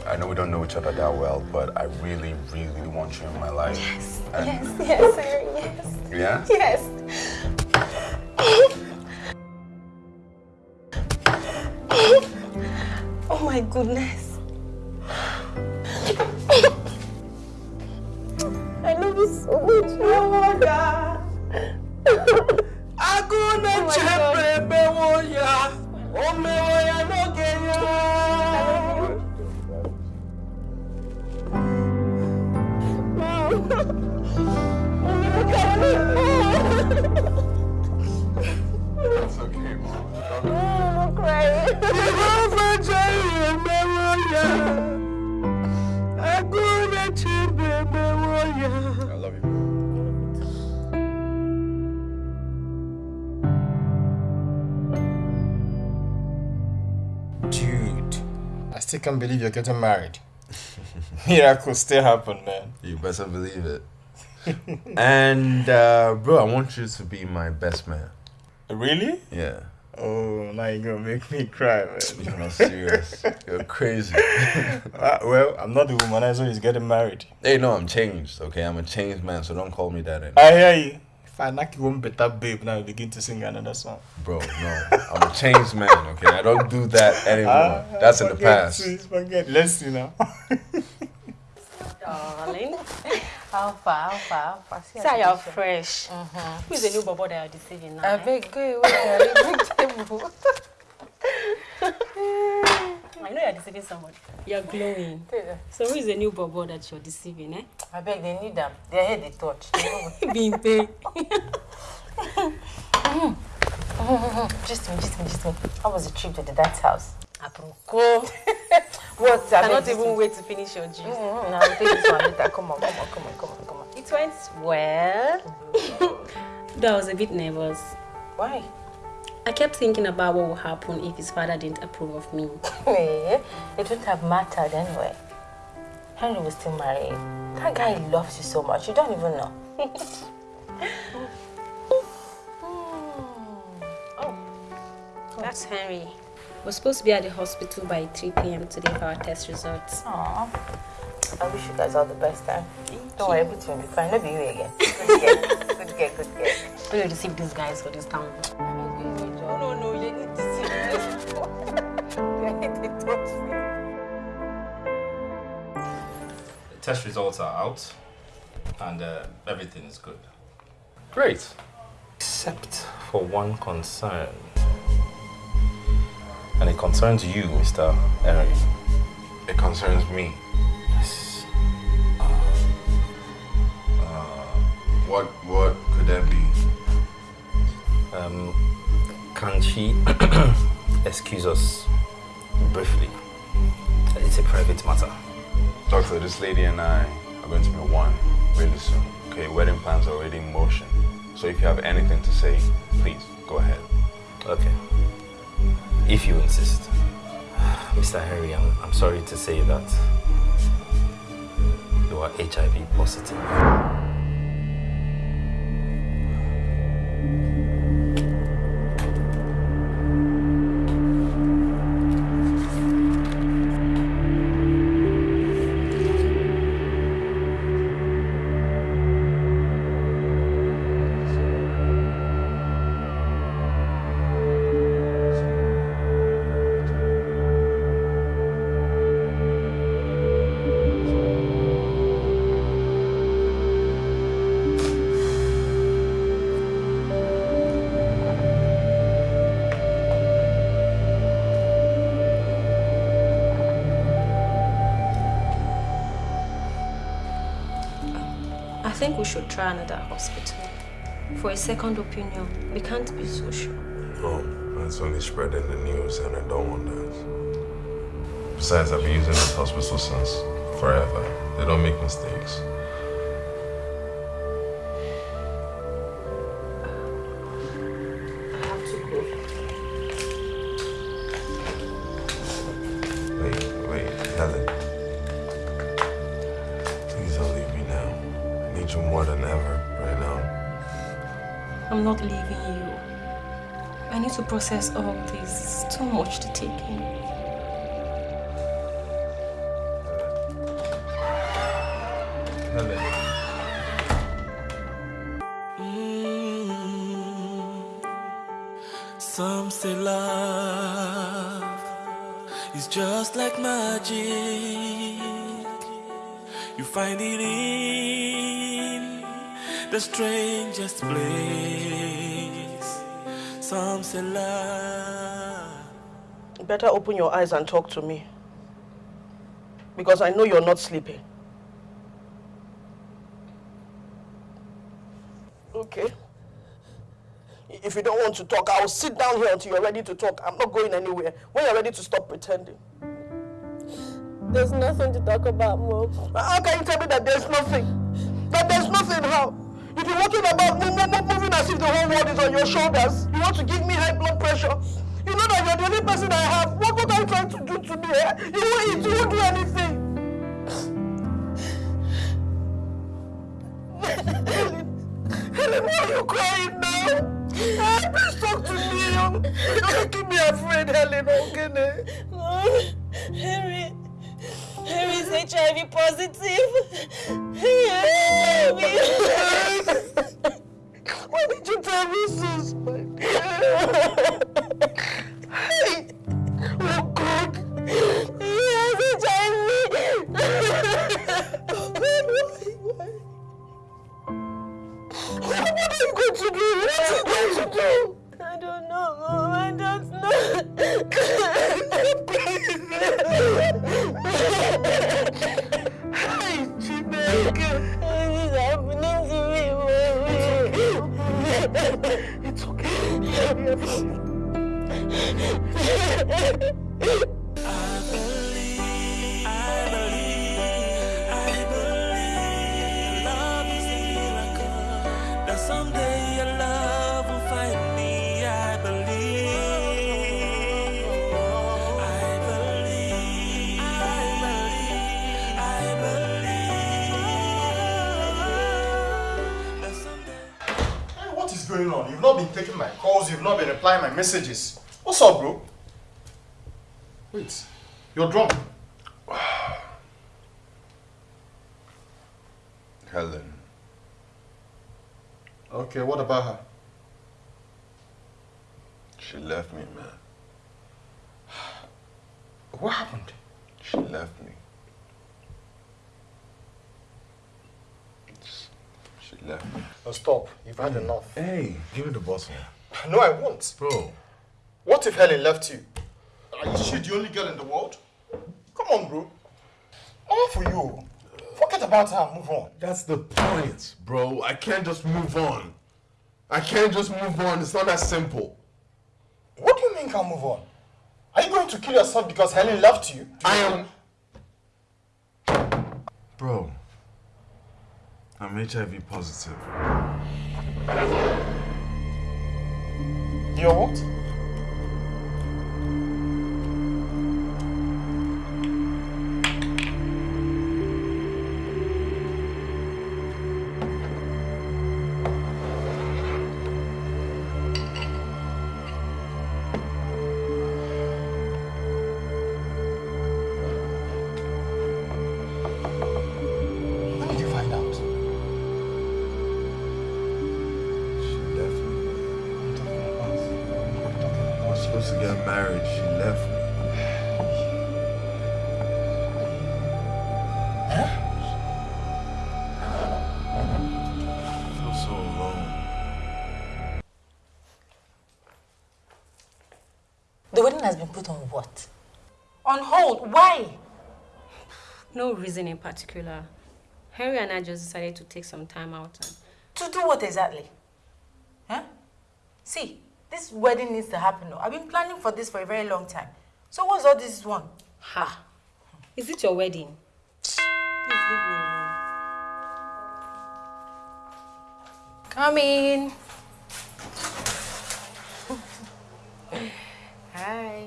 I know we don't know each other that well, but I really, really want you in my life. Yes. And Yes, yes, yes. Still can't believe you're getting married. Miracles still happen, man. You better believe it. and, uh, bro, I want you to be my best man. Really? Yeah. Oh, now you're gonna make me cry, man. You're not serious. You're crazy. Ah, well, I'm not the womanizer who's getting married. Hey, no, I'm changed, okay? I'm a changed man, so don't call me that anymore. I hear you. If I knock you one better babe, now you begin to sing another song. Bro, no. I'm a changed man, okay? I don't do that anymore. Ah, That's in the past. Please forget. Let's see now. Darling. How far, how far, how far? See, Say you're see. fresh. Who is the new bobo that you're deceiving now? I eh? beg, go away. Big table. I know you're deceiving somebody. You're glowing. So who is the new bobo that you're deceiving, eh? I beg, they need them. Their head they touch. They Being paid. Just me, just me, just me. How was the trip to the dad's house? Aproko. What? I cannot even wait to finish your juice. Mm-hmm. Now take this one later. Come on, come on, come on, come on, come on. It went well. Though I was a bit nervous. Why? I kept thinking about what would happen if his father didn't approve of me. Hey, it wouldn't have mattered anyway. Henry was still married. That guy loves you so much. You don't even know. Oh, but Henry, we're supposed to be at the hospital by 3 p.m. today for our test results. Aww. I wish you guys all the best time. Don't worry, everything will be fine. Never you again. Good girl, good girl, good girl. We need to receive these guys for this town. No, no, no, you need to see this. You need to touch me. The test results are out and uh, everything is good. Great. Except for one concern. And it concerns you, Mr. Henry. It concerns me. Yes. What what could that be? Um, can she excuse us briefly? It's a private matter. Doctor, this lady and I are going to be one really soon. Okay, wedding plans are already in motion. So if you have anything to say, please go ahead. Okay. If you insist. Mr. Henry, I'm, I'm sorry to say that you are HIV positive. Think we should try another hospital. For a second opinion, we can't be so sure. No, that's only spreading the news, and I don't want that. Besides, I've been using this hospital since forever. They don't make mistakes. Process all this. It's too much to take in. Helen. Some say love is just like magic. You find it in the strangest place. Some say love. Better open your eyes and talk to me. Because I know you're not sleeping. Okay. If you don't want to talk, I'll sit down here until you're ready to talk. I'm not going anywhere. When you're ready to stop pretending. There's nothing to talk about, Mom. How can you tell me that there's nothing? That there's nothing how? You've been walking about mo- mo- mo- moving as if the whole world is on your shoulders. You want to give me high blood pressure. You know that you're the only person I have. What, what are you trying to do to me? Eh? You won't eat, you won't do anything. Helen, why are you crying now? Ah, please talk to me. You're making me afraid, Helen. Okay? Harry, Harry's HIV positive. Harry, Why did you tell me this, my taking my calls, you've not been replying my messages. What's up, bro? Wait, you're drunk. Helen. Okay, what about her? She left me, man. What happened? She left me. She left me. Oh, stop. You've had enough. Hey, give me the bottle. No, I won't. Bro. What if Helen left you? Are you the only girl in the world? Come on, bro. All for you. Forget about her move on. That's the point, bro. I can't just move on. I can't just move on. It's not that simple. What do you mean can't move on? Are you going to kill yourself because Helen left you? I am. Bro, I'm HIV positive. You're what? Supposed to get married. She left me. I feel so alone. The wedding has been put on what? On hold. Why? No reason in particular. Henry and I just decided to take some time out. And To do what exactly? Huh? See, this wedding needs to happen. I've been planning for this for a very long time. So what's all this one? Ha! Is it your wedding? Please leave me alone. Come in. Hi.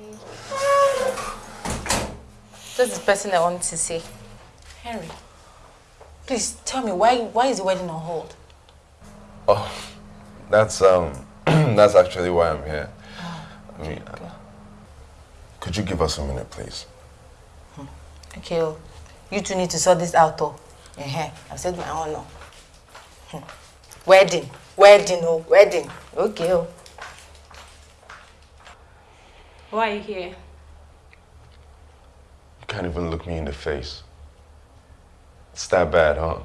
This is the person I wanted to see. Henry, please tell me why why is the wedding on hold? Oh, that's um, that's actually why I'm here. I mean, could you give us a minute, please? Okay, oh, you two need to sort this out, oh. Uh-huh. I've said my own, no. Hmm. Wedding, wedding, oh, wedding. Okay, oh. Why are you here? You can't even look me in the face. It's that bad, huh?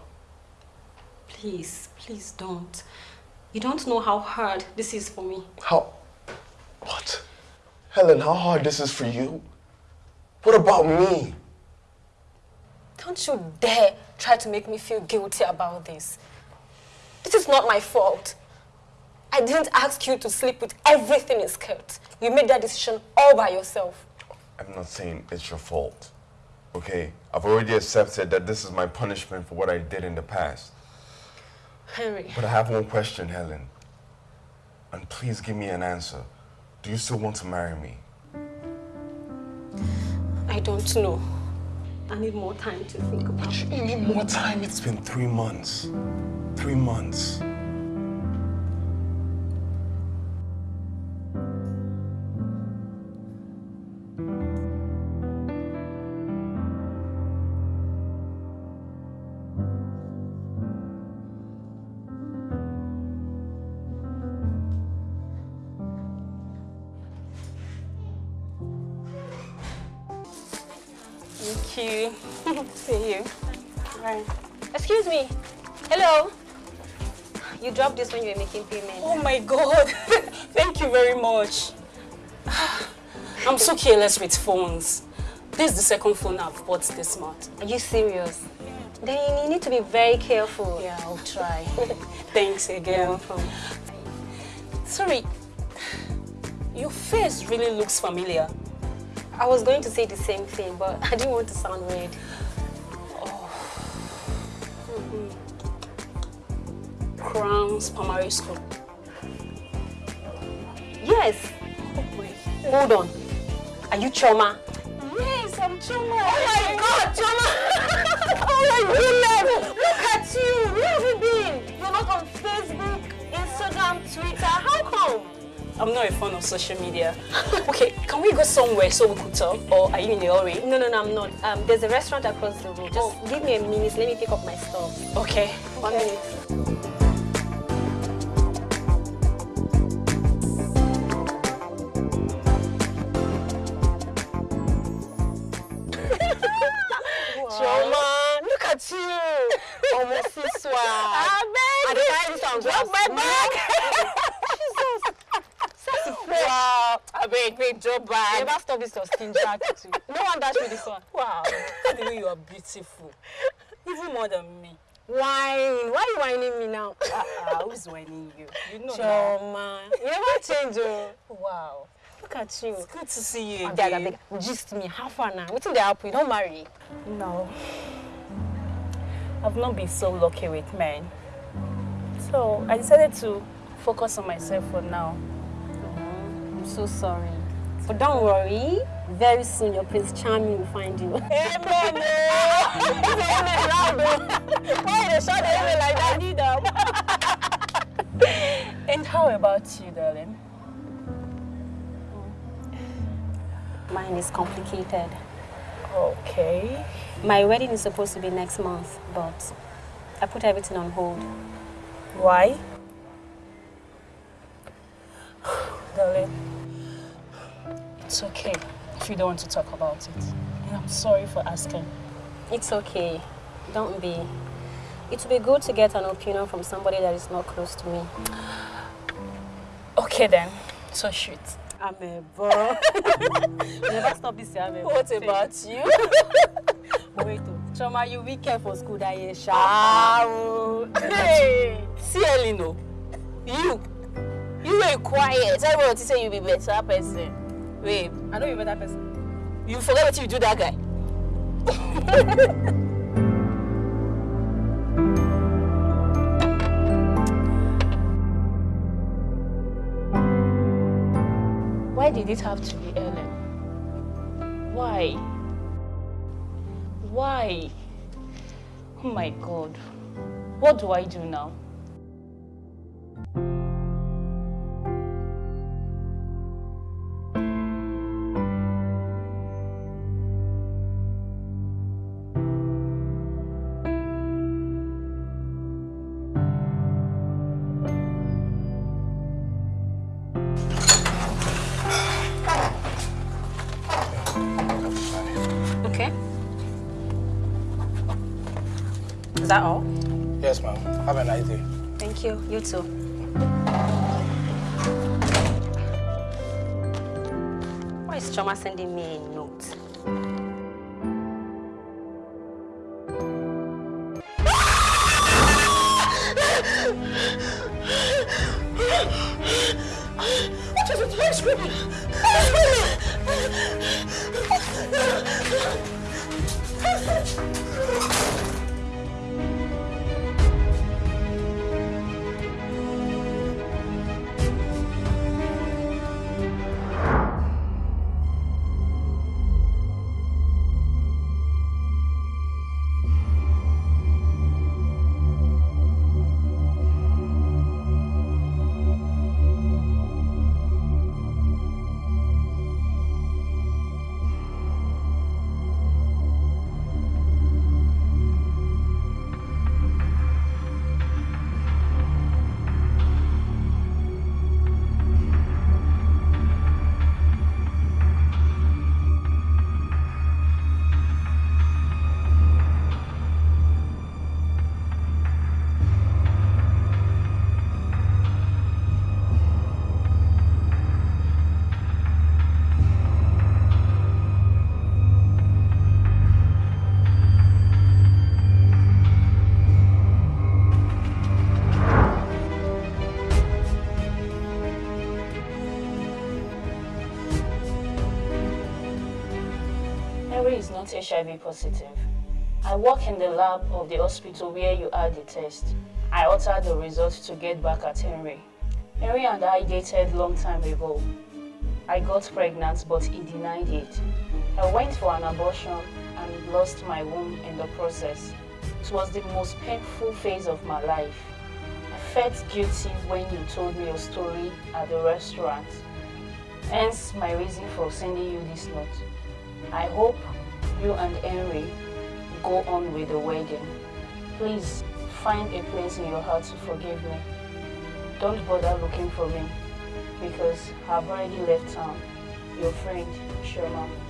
Please, please don't. You don't know how hard this is for me. How? What? Helen, how hard this is for you? What about me? Don't you dare try to make me feel guilty about this. This is not my fault. I didn't ask you to sleep with everything in skirt. You made that decision all by yourself. I'm not saying it's your fault. Okay? I've already accepted that this is my punishment for what I did in the past. Henry, But I have one question, Helen. And please give me an answer. Do you still want to marry me? I don't know. I need more time to think about it. You need more time. It's been three months. Three months. Thank you. See you. Right. Excuse me. Hello. You dropped this when you were making payment. Oh my god. Thank you very much. I'm so careless with phones. This is the second phone I've bought this month. Are you serious? Then you need to be very careful. Yeah, I'll try. Thanks again. Welcome. Sorry, your face really looks familiar. I was going to say the same thing, but I didn't want to sound weird. oh Crowns Primary School. Yes. Hold on. Are you Choma? Yes, I'm Choma. Oh my God, Choma! oh my goodness! Look at you! Where have you been? You're not on Facebook, Instagram, Twitter. How come? I'm not a fan of social media. okay, can we go somewhere so we could talk? Or are you in a hurry? No, no, no, I'm not. Um, there's a restaurant across the road. Just give me a minute. Let me pick up my stuff. Okay. One minute. At you. Almost this one. I beg the carry this one. Drop my Wow. I beg, wait, drop bag. Never stop this your stingy attitude. No one dash me this one. Wow. the way you are beautiful. Even more than me. Wine. Why are you whining me now? Uh-uh, who's whining you? You know Choma. You never change, oh. Wow. Look at you. It's good to see you Abeg, again. abeg, gist me. How far now? Wetin dey happen? You don't marry? No. I've not been so lucky with men. So I decided to focus on myself for now. I'm so sorry. But don't worry. Very soon your Prince Charming will find you. Amen. oh. Amen loud, oh. Why you dey shout the amen like that? I need them. and how about you, darling? Mine is complicated. Okay. My wedding is supposed to be next month, but I put everything on hold. Why? Darling, it's okay if you don't want to talk about it. And I'm sorry for asking. It's okay. Don't be. It will be good to get an opinion from somebody that is not close to me. Okay then, so shoot. I'm a bro. Never stop this year. What about you? Wait, oh. Choma, you be careful school that eh, year, sha. Hey, see Elino, you, you were quiet. Everyone say you be better person. Wait, I know you're that person. you forget what you do that guy. Why did it have to be Ellen? Why? Why? Oh my god. What do I do now? Why is Choma sending me a note? Not HIV positive. I work in the lab of the hospital where you had the test. I altered the results to get back at Henry. Henry and I dated long time ago. I got pregnant, but he denied it. I went for an abortion and lost my womb in the process. It was the most painful phase of my life. I felt guilty when you told me your story at the restaurant. Hence my reason for sending you this note. I hope you and Henry go on with the wedding. Please find a place in your heart to forgive me. Don't bother looking for me because I've already left town. Your friend, Choma.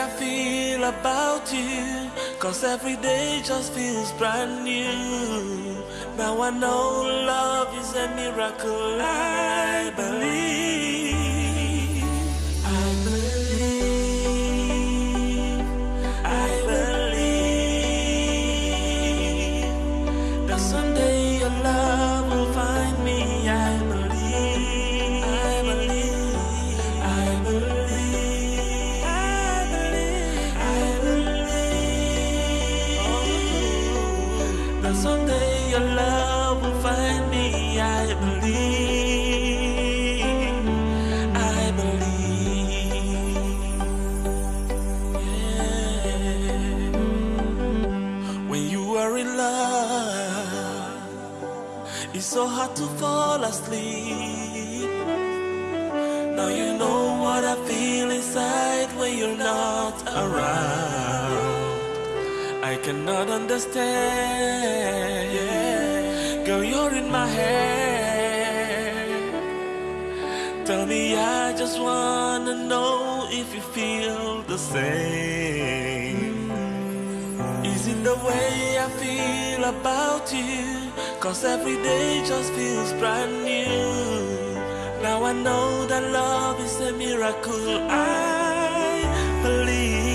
I feel about you? Cause every day just feels brand new. Now I know love is a miracle. I believe. Asleep. Now you know what I feel inside when you're not around. I cannot understand. Girl, you're in my head. Tell me, I just wanna know if you feel the same. Is it the way I feel about you? Cause every day just feels brand new. Now I know that love is a miracle. I believe.